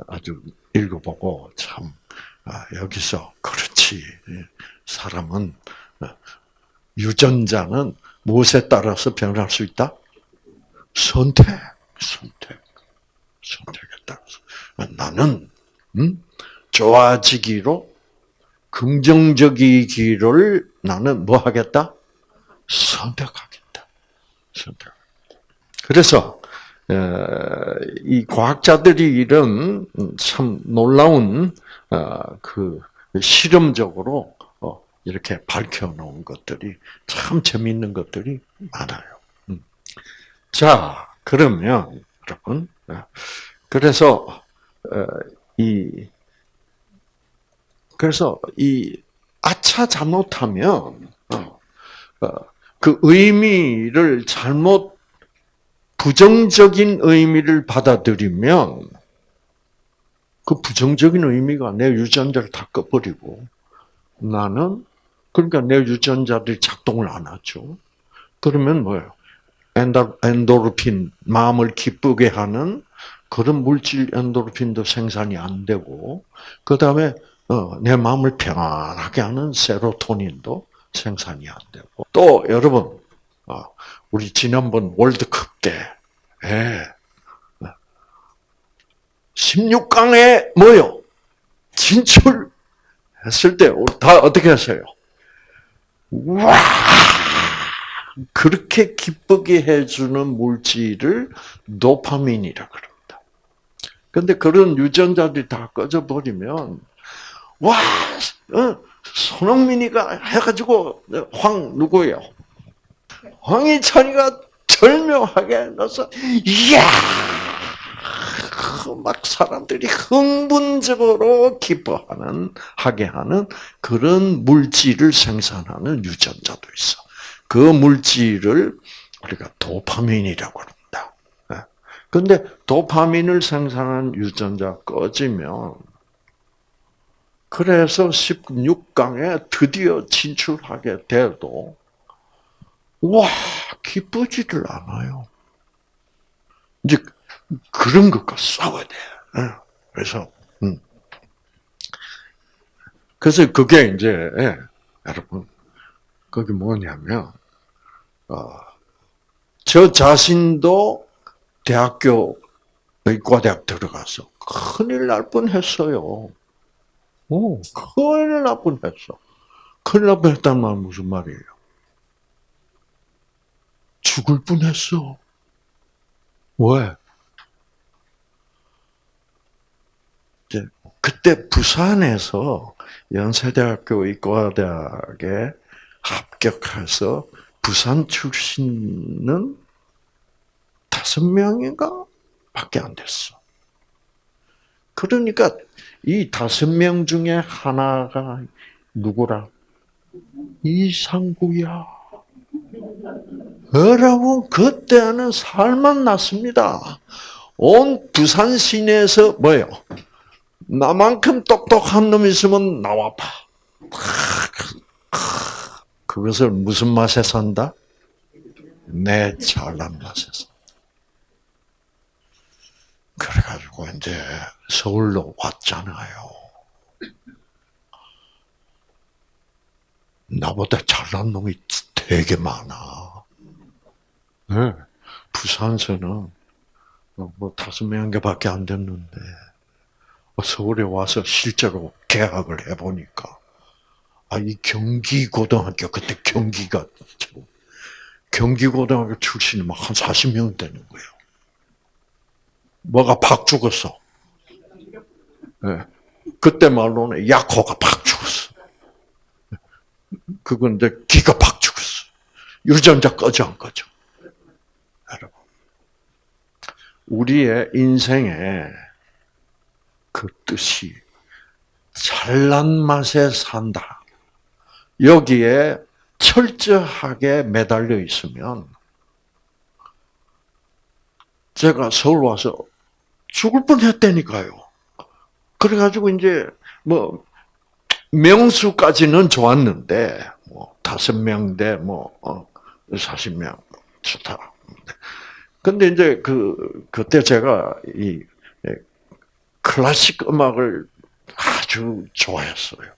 아주 읽어보고 참 아, 여기서 그렇지 사람은 유전자는 무엇에 따라서 변할 수 있다? 선택, 선택, 선택에 따라서 나는 음? 좋아지기로 긍정적이기를 나는 뭐 하겠다? 선택하겠다. 그래서 이 과학자들이 이런 참 놀라운 어, 그 실험적으로 어, 이렇게 밝혀놓은 것들이 참 재미있는 것들이 많아요. 음. 자, 그러면 여러분, 어, 그래서 이 그래서 이 아차 잘못하면 어, 어, 그 의미를 잘못 부정적인 의미를 받아들이면 그 부정적인 의미가 내 유전자를 다 꺼버리고 나는 그러니까 내 유전자들이 작동을 안 하죠. 그러면 뭐예요? 엔도르핀 마음을 기쁘게 하는 그런 물질 엔도르핀도 생산이 안 되고 그 다음에 어, 내 마음을 평안하게 하는 세로토닌도 생산이 안 되고 또 여러분 어, 우리 지난번 월드컵 때 예, 16강에 뭐요? 진출했을 때 다 어떻게 했어요? 와 그렇게 기쁘게 해주는 물질을 도파민이라 그럽니다. 근데 그런 유전자들이 다 꺼져버리면 와, 어, 손흥민이가 해가지고 황 누구예요? 황희찬이가 절묘하게 넣어서 이야 막 사람들이 흥분적으로 기뻐하는 하게 하는 그런 물질을 생산하는 유전자도 있어. 그 물질을 우리가 도파민이라고 합니다. 그런데 도파민을 생산하는 유전자 꺼지면 그래서 16강에 드디어 진출하게 돼도 와 기쁘지를 않아요. 이제 그런 것과 싸워야 돼. 그래서 음. 그래서 그게 이제 예, 여러분 그게 뭐냐면 어, 저 자신도 대학교 의과대학 들어가서 큰일 날 뻔했어요. 오, 큰일 날 뻔했어. 큰일 날 뻔했다는 말 무슨 말이에요? 죽을 뻔했어. 왜? 그때 부산에서 연세대학교 의과대학에 합격해서 부산 출신은 다섯 명인가 밖에 안 됐어. 그러니까 이 다섯 명 중에 하나가 누구라? 이상구야. 여러분, 그때는 살만 났습니다. 온 부산 시내에서 뭐예요? 나만큼 똑똑한 놈 있으면 나와 봐. 그것을 무슨 맛에 산다? 내 잘난 맛에 산다. 그래가지고 이제 서울로 왔잖아요. 나보다 잘난 놈이 되게 많아. 네. 부산서는 뭐 다섯 명밖에 안 됐는데 서울에 와서 실제로 계약을 해보니까 아 이 경기 고등학교 그때 경기가 경기 고등학교 출신이 막 한 40명 되는 거예요. 뭐가 팍 죽었어. 네. 그때 말로는 약호가 팍 죽었어. 그건 이제 기가 팍 죽었어. 유전자 꺼져 안 꺼져. 여러분. 우리의 인생에 그 뜻이 잘난 맛에 산다. 여기에 철저하게 매달려 있으면 제가 서울 와서 죽을 뻔했다니까요. 그래가지고 이제 뭐 명수까지는 좋았는데 뭐 다섯 명대뭐 어, 사십 명 좋다. 근데 이제 그 그때 제가 이 클래식 음악을 아주 좋아했어요.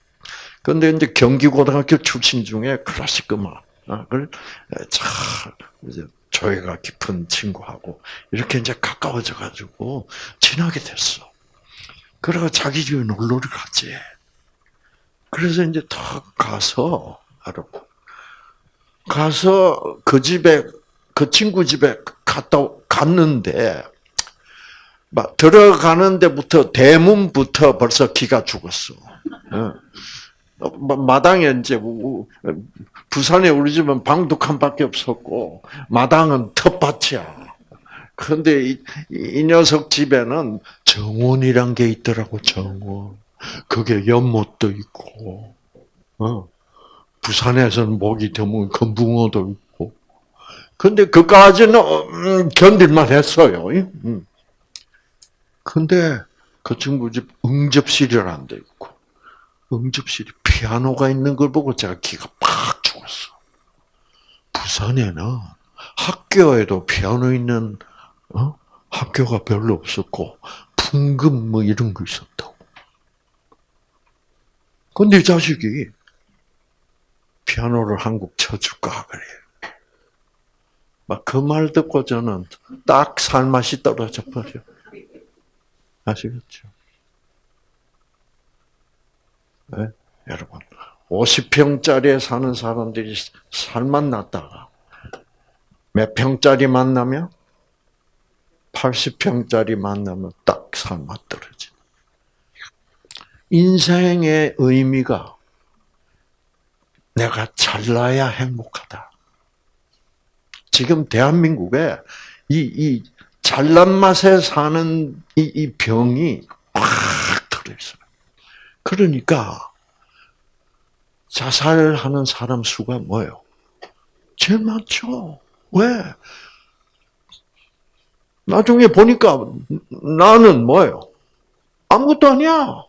근데 이제 경기고등학교 출신 중에 클래식 음악을 잘 이제 조예가 깊은 친구하고 이렇게 이제 가까워져 가지고 친하게 됐어. 그래가 자기 집에 놀러를 갔지. 그래서 이제 탁 가서 알아. 가서 그 집에 그 친구 집에 갔다 갔는데 막 들어가는 데부터 대문부터 벌써 기가 죽었어. 마당에 이제 부산에 우리 집은 방도 칸밖에 없었고 마당은 텃밭이야. 그런데 이, 이, 녀석 집에는 정원이란 게 있더라고 정원. 그게 연못도 있고, 어. 부산에서는 목이 드문 금붕어도 있고. 근데 그까지는 음, 견딜만 했어요. 음. 근데 그 친구 집 응접실이라는 데 있고, 응접실이 피아노가 있는 걸 보고 제가 기가 팍 죽었어. 부산에는 학교에도 피아노 있는 어? 학교가 별로 없었고 풍금 뭐 이런 거 있었다고. 근데 이 자식이 피아노를 한 곡 쳐줄까 그래. 막 그 말 듣고 저는 딱 살맛이 떨어져 버려. 아시겠죠? 네? 여러분, 50평짜리에 사는 사람들이 살만 났다가 몇 평짜리 만나면 80평짜리 만나면 딱 살맛 떨어지. 인생의 의미가 내가 잘나야 행복하다. 지금 대한민국에 이, 이 잘난 맛에 사는 이, 이 병이 꽉 들어있어요. 그러니까 자살하는 사람 수가 뭐예요? 제일 많죠. 왜? 나중에 보니까 나는 뭐예요? 아무것도 아니야.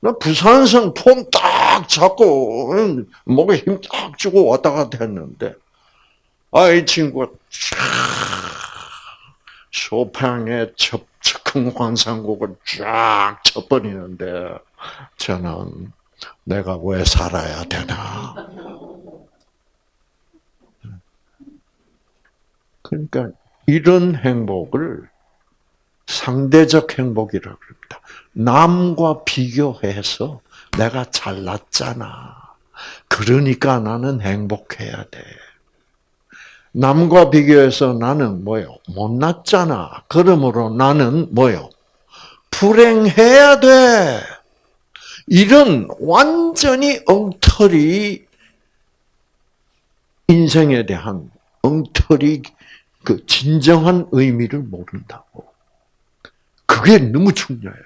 나 부산성 폼 딱 잡고 목에 힘 딱 주고 왔다 갔다 했는데 아이 친구가 쇼팽의 즉흥환상곡을 쫙 쳐버리는데 저는 내가 왜 살아야 되나? 그러니까 이런 행복을 상대적 행복이라고 합니다. 남과 비교해서 내가 잘났잖아. 그러니까 나는 행복해야 돼. 남과 비교해서 나는 뭐요? 못났잖아. 그러므로 나는 뭐요? 불행해야 돼. 이런 완전히 엉터리 인생에 대한 엉터리 그 진정한 의미를 모른다고. 그게 너무 중요해요.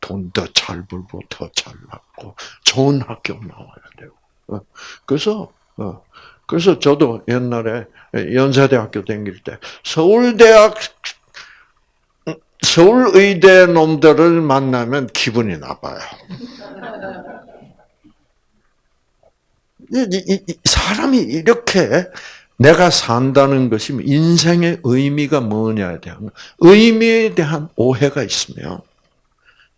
돈 더 잘 벌고 더 잘났고 좋은 학교 나와야 되고. 어. 그래서 어. 그래서 저도 옛날에 연세대학교 다닐 때 서울대학 서울의대 놈들을 만나면 기분이 나빠요. 사람이 이렇게 내가 산다는 것이 인생의 의미가 뭐냐에 대한 의미에 대한 오해가 있으면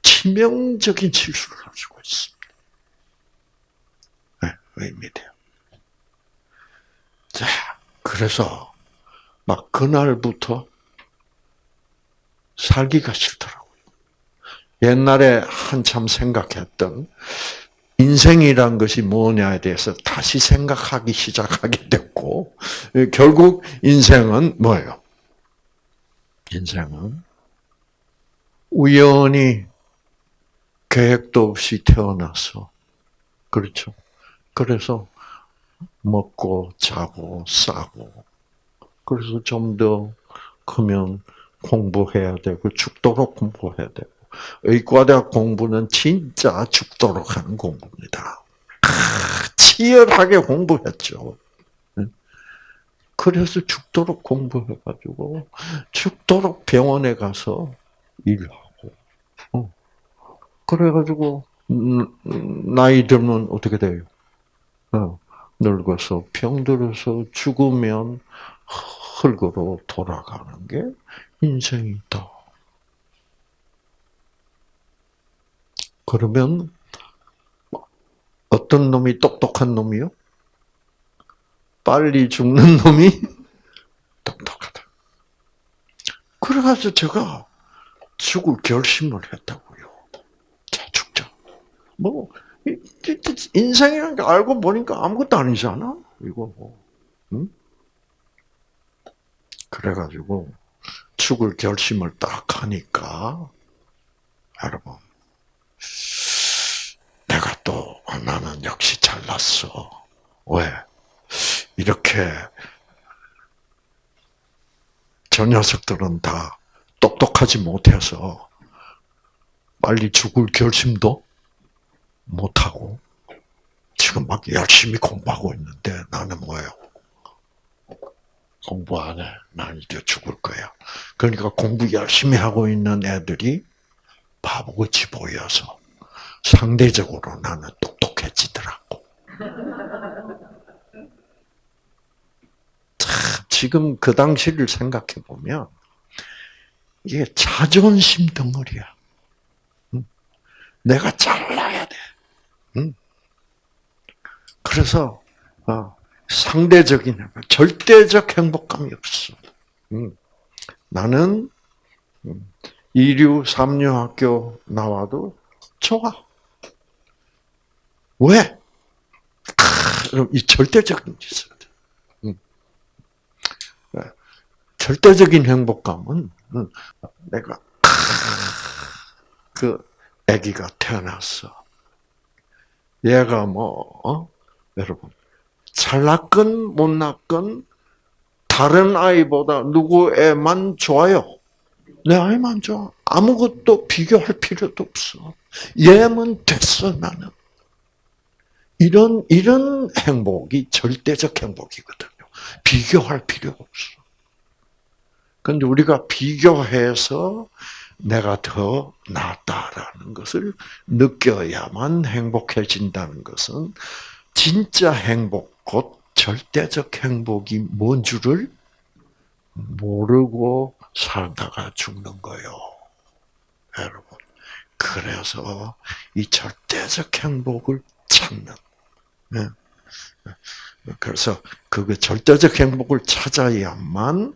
치명적인 실수를 할 수가 있습니다. 네, 의미돼요. 자, 그래서 막 그날부터 살기가 싫더라고요. 옛날에 한참 생각했던 인생이란 것이 뭐냐에 대해서 다시 생각하기 시작하게 됐고, 결국 인생은 뭐예요? 인생은 우연히 계획도 없이 태어나서, 그렇죠. 그래서 먹고, 자고, 싸고, 그래서 좀 더 크면 공부해야 되고, 죽도록 공부해야 되고, 의과대학 공부는 진짜 죽도록 하는 공부입니다. 치열하게 공부했죠. 그래서 죽도록 공부해가지고 죽도록 병원에 가서 일하고, 어. 그래가지고 음, 나이 들면 어떻게 돼요? 어. 늙어서 병들어서 죽으면 흙으로 돌아가는 게 인생이다. 그러면 어떤 놈이 똑똑한 놈이요? 빨리 죽는 놈이 *laughs* 똑똑하다. 그래가지고 제가 죽을 결심을 했다고요. 자, 죽자. 뭐, 인생이라는 게 알고 보니까 아무것도 아니잖아? 이거 뭐. 응? 그래가지고, 죽을 결심을 딱 하니까, 여러분, 내가 또 나는 역시 잘났어. 왜? 이렇게 저 녀석들은 다 똑똑하지 못해서 빨리 죽을 결심도 못하고 지금 막 열심히 공부하고 있는데 나는 뭐예요? 공부 안 해. 난 이제 죽을 거야. 그러니까 공부 열심히 하고 있는 애들이 바보같이 보여서 상대적으로 나는 똑똑해지더라고. 지금 그 당시를 생각해 보면 이게 자존심 덩어리야. 내가 잘나야 돼. 그래서 어, 상대적인 절대적 행복감이 없어. 나는 이류 삼류 학교 나와도 좋아. 왜? 이 절대적인 짓을. 네. 절대적인 행복감은 내가 그 아기가 태어났어. 얘가 뭐 어? 여러분 잘 났건 못 났건 다른 아이보다 누구 애만 좋아요? 내 아이만 좋아. 아무것도 비교할 필요도 없어. 얘만 됐어 나는. 이런 이런 행복이 절대적 행복이거든요. 비교할 필요 없어. 근데 우리가 비교해서 내가 더 낫다라는 것을 느껴야만 행복해진다는 것은 진짜 행복, 곧 절대적 행복이 뭔 줄을 모르고 살다가 죽는 거요. 여러분. 그래서 이 절대적 행복을 찾는 네. 그래서 그 절대적 행복을 찾아야만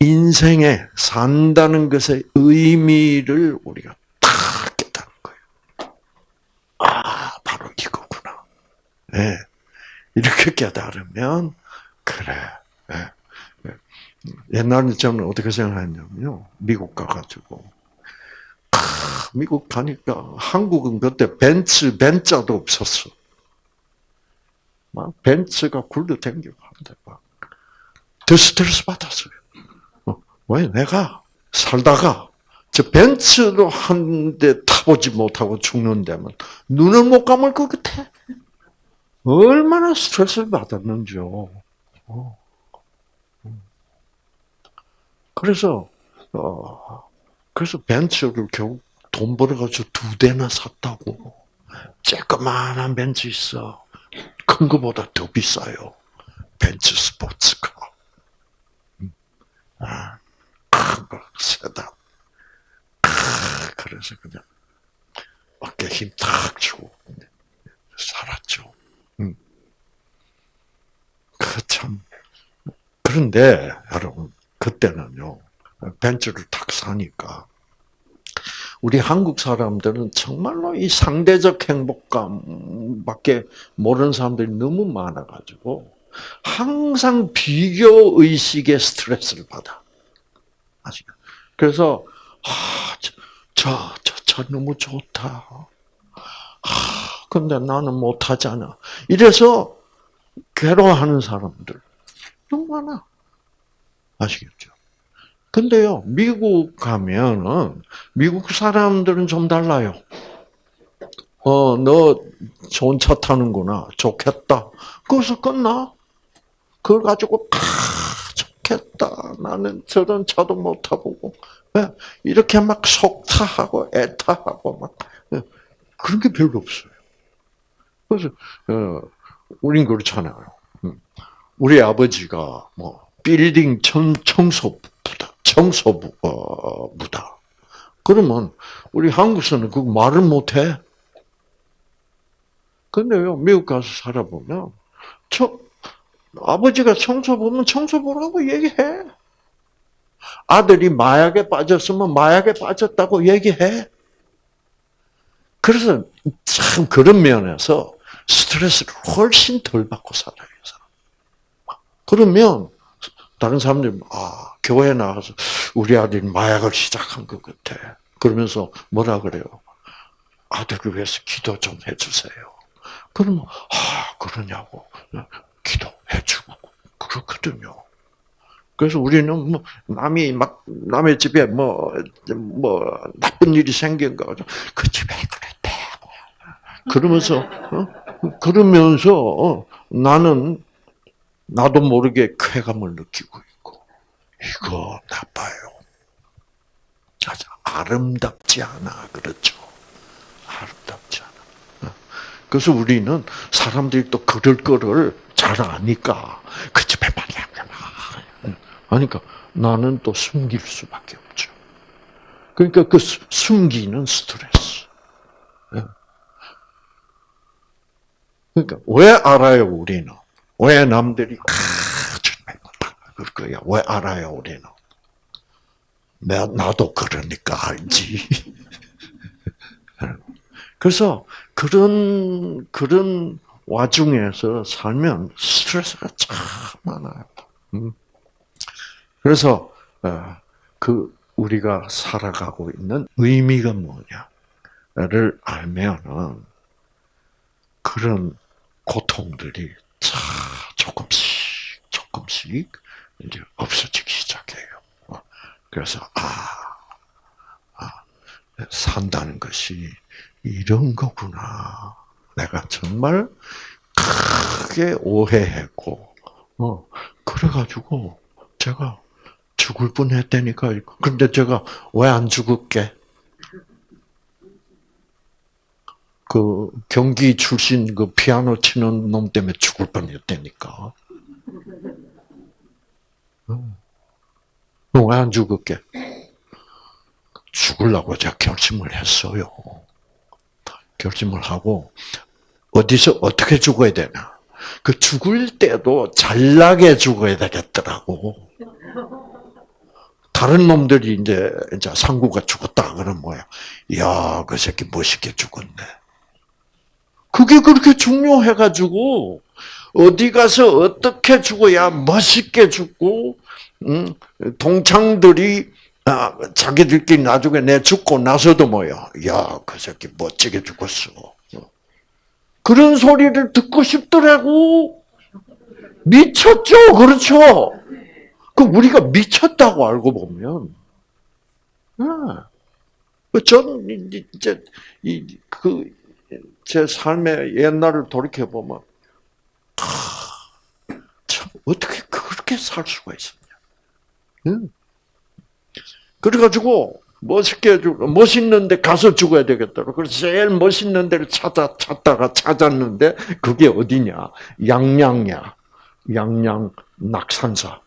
인생에 산다는 것의 의미를 우리가 딱 깨닫는 거예요. 아, 바로 이거구나. 네. 이렇게 깨달으면, 그래. 네. 옛날에 저는 어떻게 생각했냐면요. 미국 가가지고. 아, 미국 가니까 한국은 그때 벤츠, 벤자도 없었어. 막 벤츠가 굴러 댕기고 한데 막. 더 스트레스 받았어요. 어, 왜 내가 살다가 저 벤츠도 한대 타보지 못하고 죽는다면 눈을 못 감을 것 같아. 얼마나 스트레스를 받았는지요. 어. 그래서 어 그래서 벤츠를 겨우 돈 벌어가지고 두 대나 샀다고. 쬐끄만한 벤츠 있어. 큰 거보다 더 비싸요. 벤츠 스포츠카. 아, 세다. 그래서 그냥 어깨 힘탁 주고 살았죠. 음. 그참 그런데 여러분 그때는요 벤츠를 탁 사니까 우리 한국 사람들은 정말로 이 상대적 행복감밖에 모르는 사람들이 너무 많아가지고 항상 비교 의식에 스트레스를 받아. 아시죠? 그래서 아, 저, 저, 저 너무 좋다. 아, 근데 나는 못하잖아. 이래서 괴로워하는 사람들 너무 많아. 아시겠죠? 근데요, 미국 가면은, 미국 사람들은 좀 달라요. 어, 너 좋은 차 타는구나. 좋겠다. 거기서 끝나. 그걸 가지고, 아, 좋겠다. 나는 저런 차도 못 타보고. 예, 이렇게 막 속타하고, 애타하고, 막. 예, 그런 게 별로 없어요. 그래서, 어, 우린 그렇잖아요. 음. 우리 아버지가 뭐, 빌딩 청소부다. 청소부다. 그러면, 우리 한국에서는 그 말을 못해. 근데요, 미국 가서 살아보면, 저, 아버지가 청소부면 청소부라고 얘기해. 아들이 마약에 빠졌으면 마약에 빠졌다고 얘기해. 그래서 참 그런 면에서 스트레스를 훨씬 덜 받고 살아요. 그러면 다른 사람들이 아 교회 나가서 우리 아들이 마약을 시작한 것 같아. 그러면서 뭐라 그래요? 아들을 위해서 기도 좀 해주세요. 그러면 아 그러냐고 기도해 주고 그렇거든요. 그래서 우리는 뭐 남이 막 남의 집에 뭐뭐 뭐 나쁜 일이 생긴 거그 집에 그랬대. 그러면서 어? 그러면서 어, 나는 나도 모르게 쾌감을 느끼고 있고 이거 나빠요. 아주 아름답지 않아 그렇죠. 아름답지 않아. 어. 그래서 우리는 사람들이 또 그럴 거를 잘 아니까 그 집에 말이야. 그러니까 나는 또 숨길 수밖에 없죠. 그러니까 그 숨기는 스트레스. 예. 그러니까 왜 알아요 우리는? 왜 남들이 그럴 거야? 왜 알아요 우리는? 나도 그러니까 알지. *laughs* 그래서 그런 그런 와중에서 살면 스트레스가 참 많아요. 음. 그래서 어, 그 우리가 살아가고 있는 의미가 뭐냐를 알면은 그런 고통들이 차 조금씩 조금씩 이제 없어지기 시작해요. 어, 그래서 아, 아 산다는 것이 이런 거구나. 내가 정말 크게 오해했고, 어, 그래가지고 제가 죽을 뻔 했다니까. 근데 제가 왜 안 죽을게? 그 경기 출신 그 피아노 치는 놈 때문에 죽을 뻔 했다니까. 어. 왜안 죽을게? 죽으려고 제가 결심을 했어요. 결심을 하고 어디서 어떻게 죽어야 되나? 그 죽을 때도 잘나게 죽어야 되겠더라고. 다른 놈들이 이제, 이제 상구가 죽었다. 그러면 뭐야? 야, 그 새끼 멋있게 죽었네. 그게 그렇게 중요해 가지고, 어디 가서 어떻게 죽어야 멋있게 죽고, 응? 동창들이, 아, 자기들끼리 나중에 내 죽고 나서도 뭐야? 야, 그 새끼 멋지게 죽었어. 그런 소리를 듣고 싶더라고. 미쳤죠? 그렇죠? 그 우리가 미쳤다고 알고 보면, 아, 저는 이제 그제 삶의 옛날을 돌이켜 보면 참 어떻게 그렇게 살 수가 있었냐? 응? 그래가지고 멋있게 죽 멋있는데 가서 죽어야 되겠다. 그래서 제일 멋있는 데를 찾아 찾다가 찾았는데 그게 어디냐? 양양야, 양양 낙산사.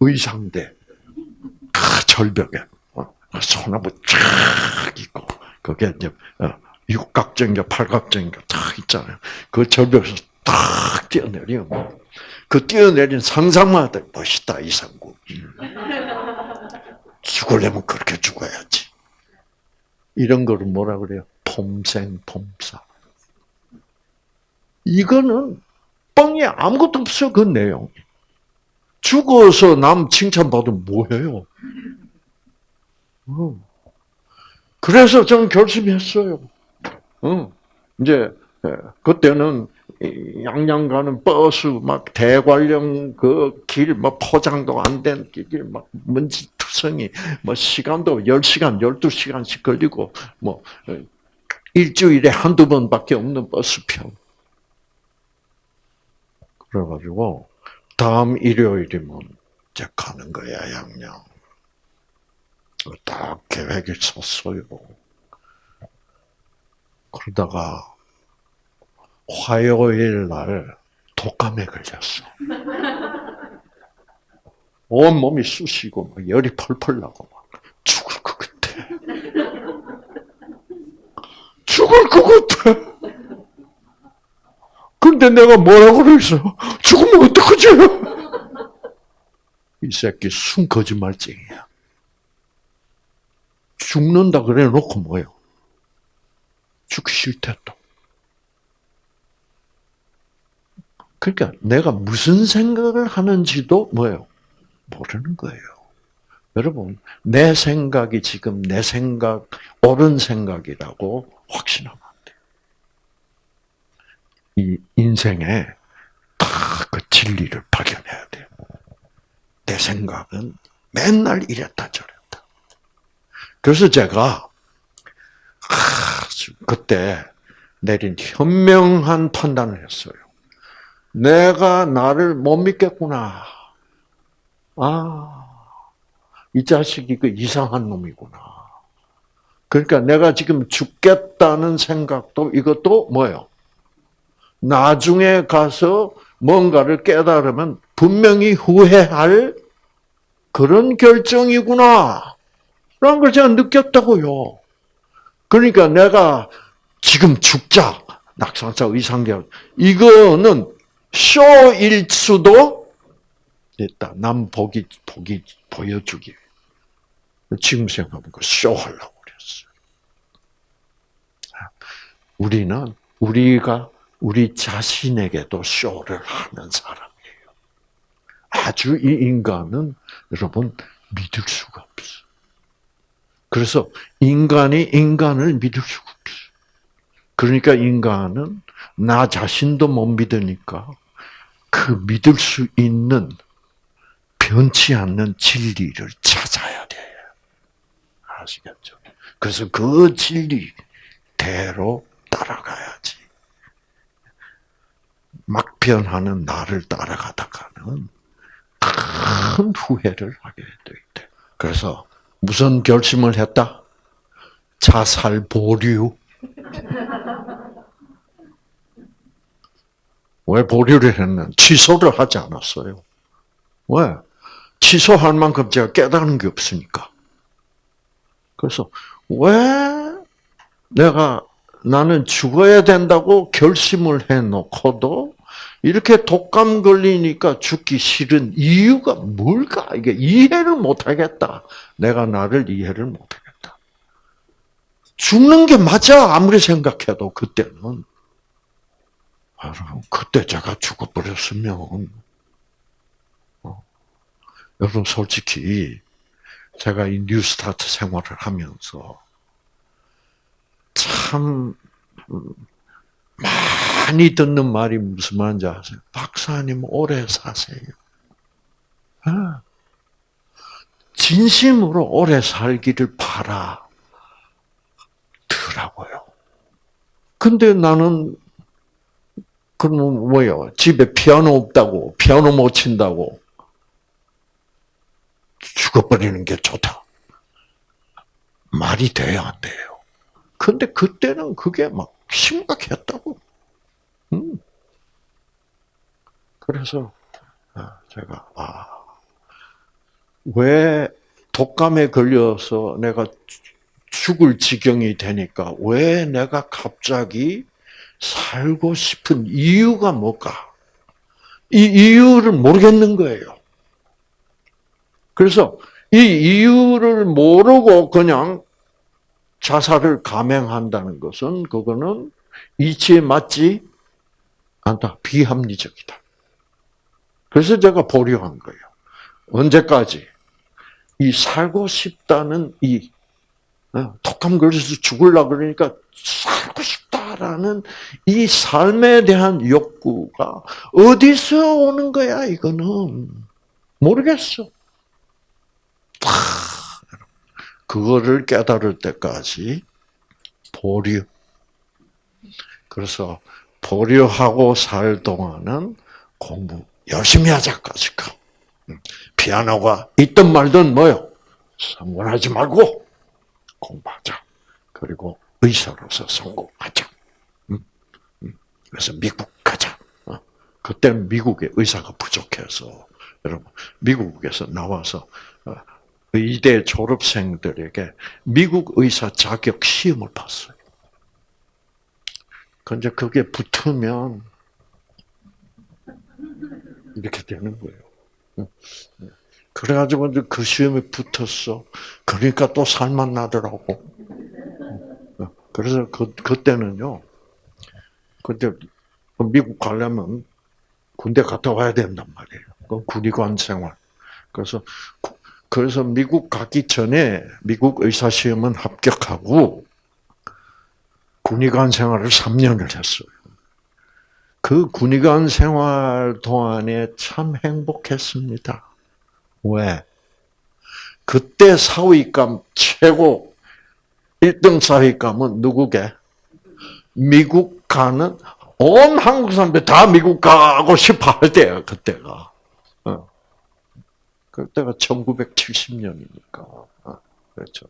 의상대. 그 절벽에. 어, 소나무 쫙 있고. 그게 이제 어, 육각정인가 팔각정인가 딱 있잖아요. 그 절벽에서 딱 뛰어내리면 그 뛰어내린 상상만 해도 멋있다 이상구. 죽으려면 그렇게 죽어야지. 이런 거를 뭐라 그래요? 폼생폼사. 이거는 뻥이 아무것도 없어 그 내용. 죽어서 남 칭찬받으면 뭐해요? 어. 그래서 저는 결심했어요. 어. 이제 예, 그때는 양양 가는 버스 막 대관령 그길뭐 포장도 안 된 길 막 먼지 투성이 뭐 시간도 10시간, 12시간씩 걸리고 뭐 어, 일주일에 한두 번밖에 없는 버스표. 그래가지고 다음 일요일이면 이제 가는 거야, 양양. 딱 계획을 쳤어요. 그러다가 화요일 날 독감에 걸렸어. *laughs* 온 몸이 쑤시고 막 열이 펄펄 나고 막 죽을 것 같아. 죽을 것 같아. 근데 내가 뭐라고 그랬어? 죽으면 어떡하지? 이 새끼 순 거짓말쟁이야. 죽는다 그래 놓고 뭐예요? 죽기 싫대 또. 그러니까 내가 무슨 생각을 하는지도 뭐예요? 모르는 거예요. 여러분, 내 생각이 지금 내 생각, 옳은 생각이라고 확신하면 안 돼요. 이 인생에 다그 진리를 발견해야 돼요. 내 생각은 맨날 이랬다 저랬다. 그래서 제가 그때 내린 현명한 판단을 했어요. 내가 나를 못 믿겠구나. 아, 이 자식이 그 이상한 놈이구나. 그러니까 내가 지금 죽겠다는 생각도 이것도 뭐예요? 나중에 가서 뭔가를 깨달으면 분명히 후회할 그런 결정이구나. 라는 걸 제가 느꼈다고요. 그러니까 내가 지금 죽자. 낙상자 의상계약. 이거는 쇼일 수도 있다. 남 보기, 보기, 보여주기. 지금 생각하면 쇼 하려고 그랬어요. 우리는, 우리가 우리 자신에게도 쇼를 하는 사람이에요. 아주 이 인간은 여러분 믿을 수가 없어. 그래서 인간이 인간을 믿을 수가 없어. 그러니까 인간은 나 자신도 못 믿으니까 그 믿을 수 있는 변치 않는 진리를 찾아야 돼. 아시겠죠? 그래서 그 진리대로 따라가야지. 막 변하는 나를 따라가다가는 큰 후회를 하게 돼. 그래서 무슨 결심을 했다? 자살 보류. *laughs* 왜 보류를 했는? 취소를 하지 않았어요. 왜? 취소할 만큼 제가 깨달은 게 없으니까. 그래서 왜 내가 나는 죽어야 된다고 결심을 해놓고도 이렇게 독감 걸리니까 죽기 싫은 이유가 뭘까? 이게 이해를 못하겠다. 내가 나를 이해를 못하겠다. 죽는 게 맞아 아무리 생각해도 그때는 여러분 그때 제가 죽어버렸으면 어, 여러분 솔직히 제가 이 뉴스타트 생활을 하면서 참 음, 많이 듣는 말이 무슨 말인지 아세요? 박사님 오래 사세요. 아, 진심으로 오래 살기를 바라. 더라고요. 근데 나는 그러면 뭐요? 집에 피아노 없다고, 피아노 못 친다고 죽어버리는 게 좋다. 말이 돼야 안 돼요. 근데 그때는 그게 막 심각했다고. 음. 그래서 아, 제가 아, 왜 독감에 걸려서 내가 죽을 지경이 되니까 왜 내가 갑자기 살고 싶은 이유가 뭘까? 이 이유를 모르겠는 거예요. 그래서 이 이유를 모르고 그냥 자살을 감행한다는 것은 그거는 이치에 맞지 않다. 비합리적이다. 그래서 제가 보류한 거예요. 언제까지? 이 살고 싶다는 이 어, 독감 걸려서 죽을라 그러니까 살고 싶다라는 이 삶에 대한 욕구가 어디서 오는 거야? 이거는 모르겠어. 그거를 깨달을 때까지 보류. 그래서 보류하고 살 동안은 공부 열심히 하자까지 가. 피아노가 있든 말든 뭐요? 상관하지 말고 공부하자. 그리고 의사로서 성공하자. 그래서 미국 가자. 어? 그때는 미국에 의사가 부족해서 여러분 미국에서 나와서 어, 의대 졸업생들에게 미국 의사 자격 시험을 봤어요. 근데 그게 붙으면 이렇게 되는 거예요. 그래가지고 그 시험에 붙었어. 그러니까 또 살만 나더라고. 그래서 그, 그때는요, 그때 미국 가려면 군대 갔다 와야 된단 말이에요. 그 군의관 생활. 그래서, 그래서 미국 가기 전에 미국 의사시험은 합격하고 군의관 생활을 3년을 했어요. 그 군의관 생활 동안에 참 행복했습니다. 왜? 그때 사위감 최고 1등 사위감은 누구게? 미국 가는 온 한국 사람들 다 미국 가고 싶어 할 때야 그때가. 어. 그때가 1970년이니까. 어. 그렇죠.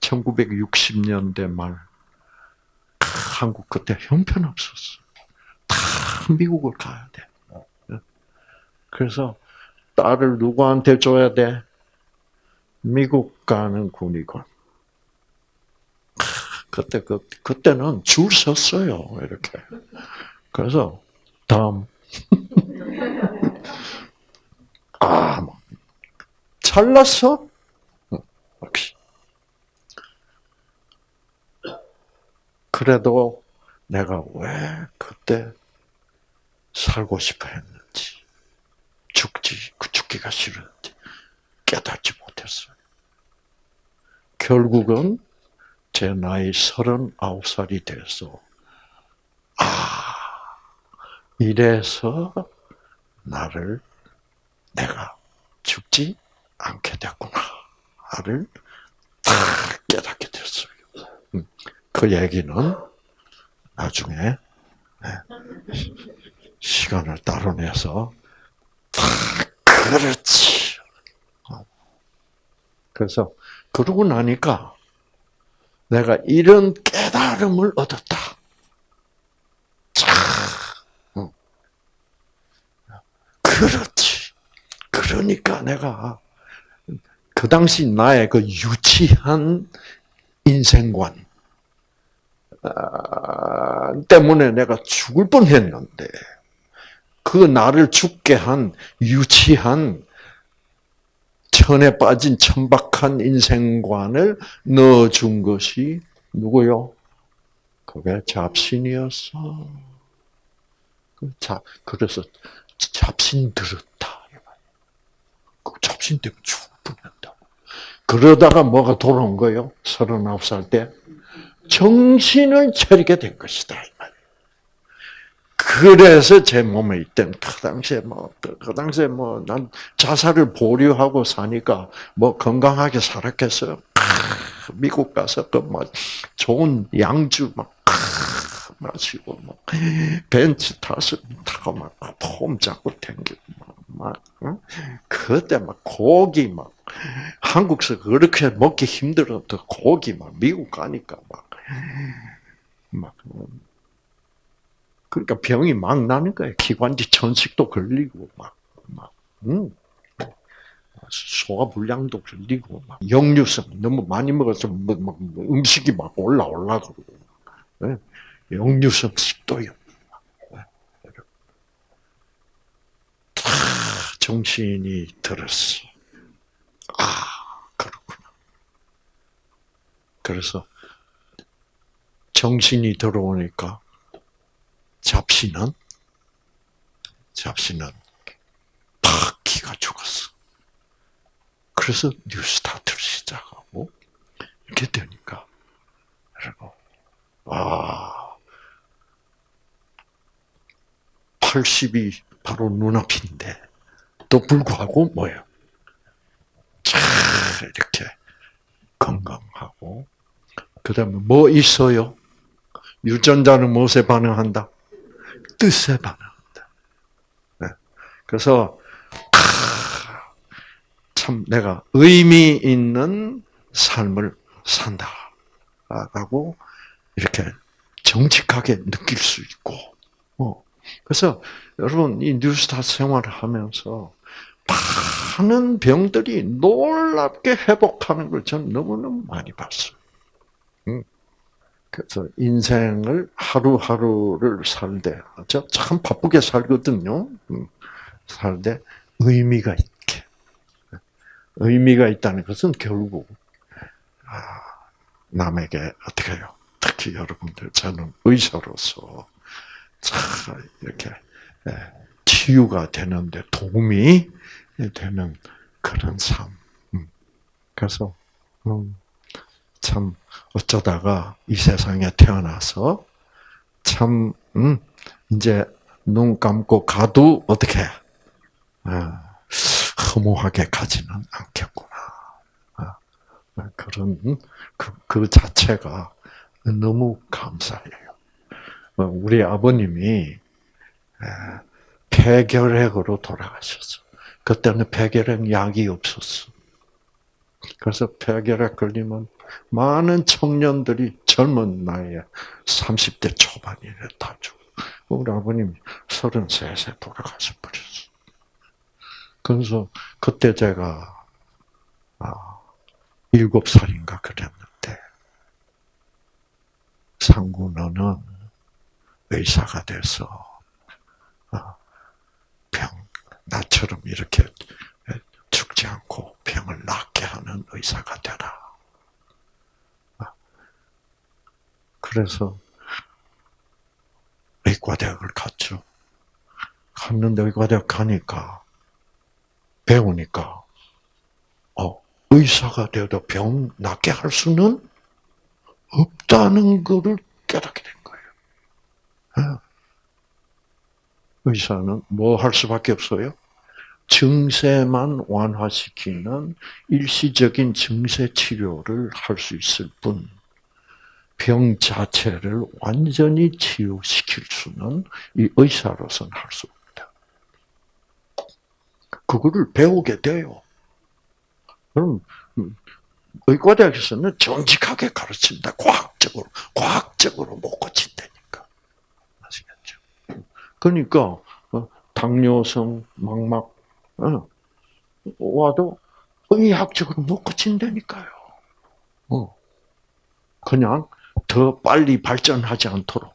1960년대 말 한국 그때 형편없었어. 다 미국을 가야 돼. 그래서 딸을 누구한테 줘야 돼? 미국 가는 군의관. 그때 그 그때는 줄 섰어요 이렇게. 그래서 다음 *laughs* 아 뭐. 잘났어? 그래도 내가 왜 그때 살고 싶어 했는지, 죽지, 그 죽기가 싫었는지 깨닫지 못했어요. 결국은 제 나이 서른아홉 살이 돼서, 아, 이래서 나를 내가 죽지 않게 됐구나를 다 깨닫게 됐어요. 음. 그 얘기는 나중에 네, 시간을 따로 내서 다 그렇지. 어. 그래서 그러고 나니까 내가 이런 깨달음을 얻었다. 자, 어. 그렇지. 그러니까 내가 그 당시 나의 그 유치한 인생관, 아, 때문에 내가 죽을 뻔했는데 그 나를 죽게 한 유치한 천에 빠진 천박한 인생관을 넣어준 것이 누구요? 그게 잡신이었어. 그 잡, 그래서 잡신 들었다. 그 잡신 때문에 뻔했다. 그러다가 뭐가 돌아온 거예요? 서른아홉 살 때. 정신을 차리게 된 것이다. 그래서 제 몸에 있던 그 당시에 뭐, 그 당시에 뭐, 난 자살을 보류하고 사니까 뭐 건강하게 살았겠어요. 미국 가서 그 뭐 좋은 양주 막 마시고 막 벤츠 타서 타고 막폼 잡고 댕기고 막, 막 그때 막 고기 막 한국서 그렇게 먹기 힘들었던 고기 막 미국 가니까 막 막, 그러니까 병이 막 나는 거예요. 기관지 천식도 걸리고, 막, 막, 음. 소화 불량도 걸리고, 막, 역류성 너무 많이 먹어서 뭐, 막, 음식이 막 올라 올라 그러고, 네? 역류성 식도염. 다 정신이 들었어. 아, 그렇구나. 그래서 정신이 들어오니까 잡신은 잡신은 팍 기가 죽었어. 그래서 뉴스타트를 시작하고 이렇게 되니까 여러분 아 80이 바로 눈앞인데 또 불구하고 뭐예요? 자 이렇게 건강하고 그 다음에 뭐 있어요? 유전자는 무엇에 반응한다? 뜻에 반응한다. 네. 그래서 참 내가 의미 있는 삶을 산다라고 이렇게 정직하게 느낄 수 있고, 어. 그래서 여러분 이 뉴스타 생활을 하면서 많은 병들이 놀랍게 회복하는 걸 저는 너무너무 많이 봤어요. 그래서 인생을 하루하루를 살되, 저참 바쁘게 살거든요. 음, 살되 의미가 있게. 의미가 있다는 것은 결국 아, 남에게 어떻게 해요? 특히 여러분들 저는 의사로서 참 이렇게 예, 치유가 되는데 도움이 되는 그런 삶. 음, 그래서 음, 참 어쩌다가 이 세상에 태어나서 참 음, 이제 눈 감고 가도 어떻게 아, 허무하게 가지는 않겠구나. 아, 그런 그, 그 자체가 너무 감사해요. 어, 우리 아버님이 폐결핵으로 돌아가셨어. 그때는 폐결핵 약이 없었어. 그래서 폐결핵 걸리면 많은 청년들이 젊은 나이에 30대 초반이래 다 죽어. 우리 아버님이 33세 돌아가셔 버렸어. 그래서 그때 제가 아, 7살인가 그랬는데 상구 너는 의사가 돼서 아, 병 나처럼 이렇게 죽지 않고 병을 낫게 하는 의사가 되라. 그래서 의과대학을 갔죠. 갔는데 의과대학 가니까 배우니까 어, 의사가 되어도 병 낫게 할 수는 없다는 것을 깨닫게. 예. 의사는 뭐 할 수밖에 없어요? 증세만 완화시키는 일시적인 증세 치료를 할 수 있을 뿐, 병 자체를 완전히 치유시킬 수는 이 의사로서는 할 수 없다. 그거를 배우게 돼요. 그럼 의과대학에서는 정직하게 가르친다. 과학적으로, 과학적으로 못. 아시겠죠? 그러니까 어, 당뇨성 망막 어, 와도 의학적으로 못 고친다니까요. 어. 그냥 더 빨리 발전하지 않도록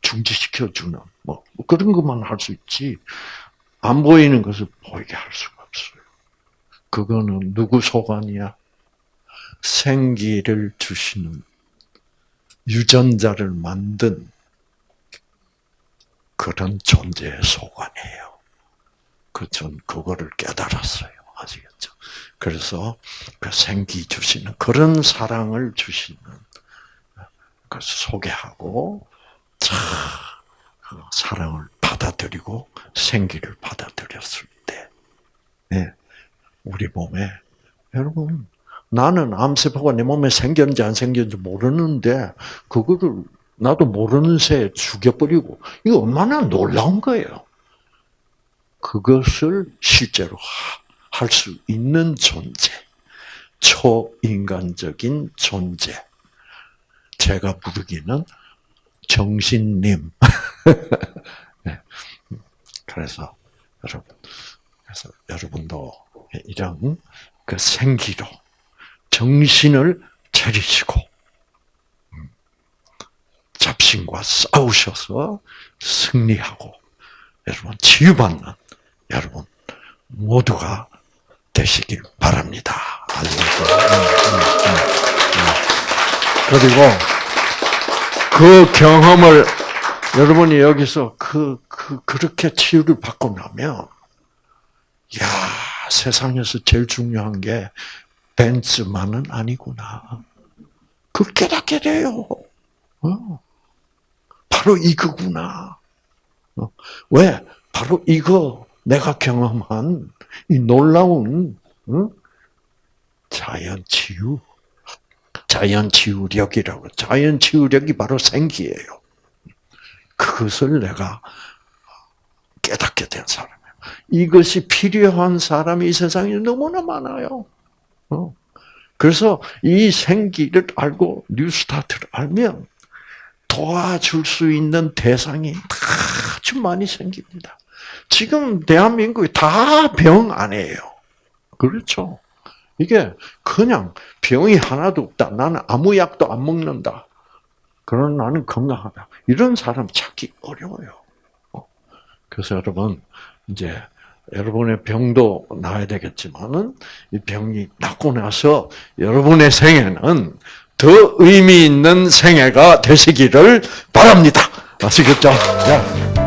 중지시켜주는 뭐 그런 것만 할 수 있지 안 보이는 것을 보이게 할 수가 없어요. 그거는 누구 소관이야? 생기를 주시는 유전자를 만든 그런 존재의 소관이에요. 그 전 그거를 깨달았어요. 아시겠죠? 그래서 그 생기 주시는 그런 사랑을 주시는 그 소개하고 참 사랑을 받아들이고 생기를 받아들였을 때, 네, 우리 몸에 여러분 나는 암세포가 내 몸에 생겼는지 안 생겼는지 모르는데 그거를 나도 모르는 새에 죽여버리고 이거 얼마나 놀라운 거예요. 그것을 실제로 할 수 있는 존재, 초인간적인 존재. 제가 부르기는 정신님. *laughs* 네. 그래서 여러분, 그래서 여러분도 이런 그 생기로 정신을 차리시고 음, 잡신과 싸우셔서 승리하고 여러분 치유받는 여러분 모두가 되시길 바랍니다. 그리고 그 경험을 여러분이 여기서 그, 그, 그렇게 치유를 받고 나면, 야 세상에서 제일 중요한 게 벤츠만은 아니구나. 그 깨닫게 돼요. 어. 바로 이거구나. 어. 왜? 바로 이거 내가 경험한 이 놀라운 어? 자연 치유, 자연 치유력이라고. 자연 치유력이 바로 생기예요. 그것을 내가 깨닫게 된 사람이에요. 이것이 필요한 사람이 이 세상에 너무나 많아요. 어. 그래서 이 생기를 알고 뉴스타트를 알면 도와줄 수 있는 대상이 아주 많이 생깁니다. 지금 대한민국이 다 병 아니에요. 그렇죠? 이게 그냥 병이 하나도 없다. 나는 아무 약도 안 먹는다. 그런 나는 건강하다. 이런 사람 찾기 어려워요. 어. 그래서 여러분, 이제 여러분의 병도 나아야 되겠지만은 이 병이 낫고 나서 여러분의 생애는 더 의미 있는 생애가 되시기를 바랍니다. 아시겠죠? 자.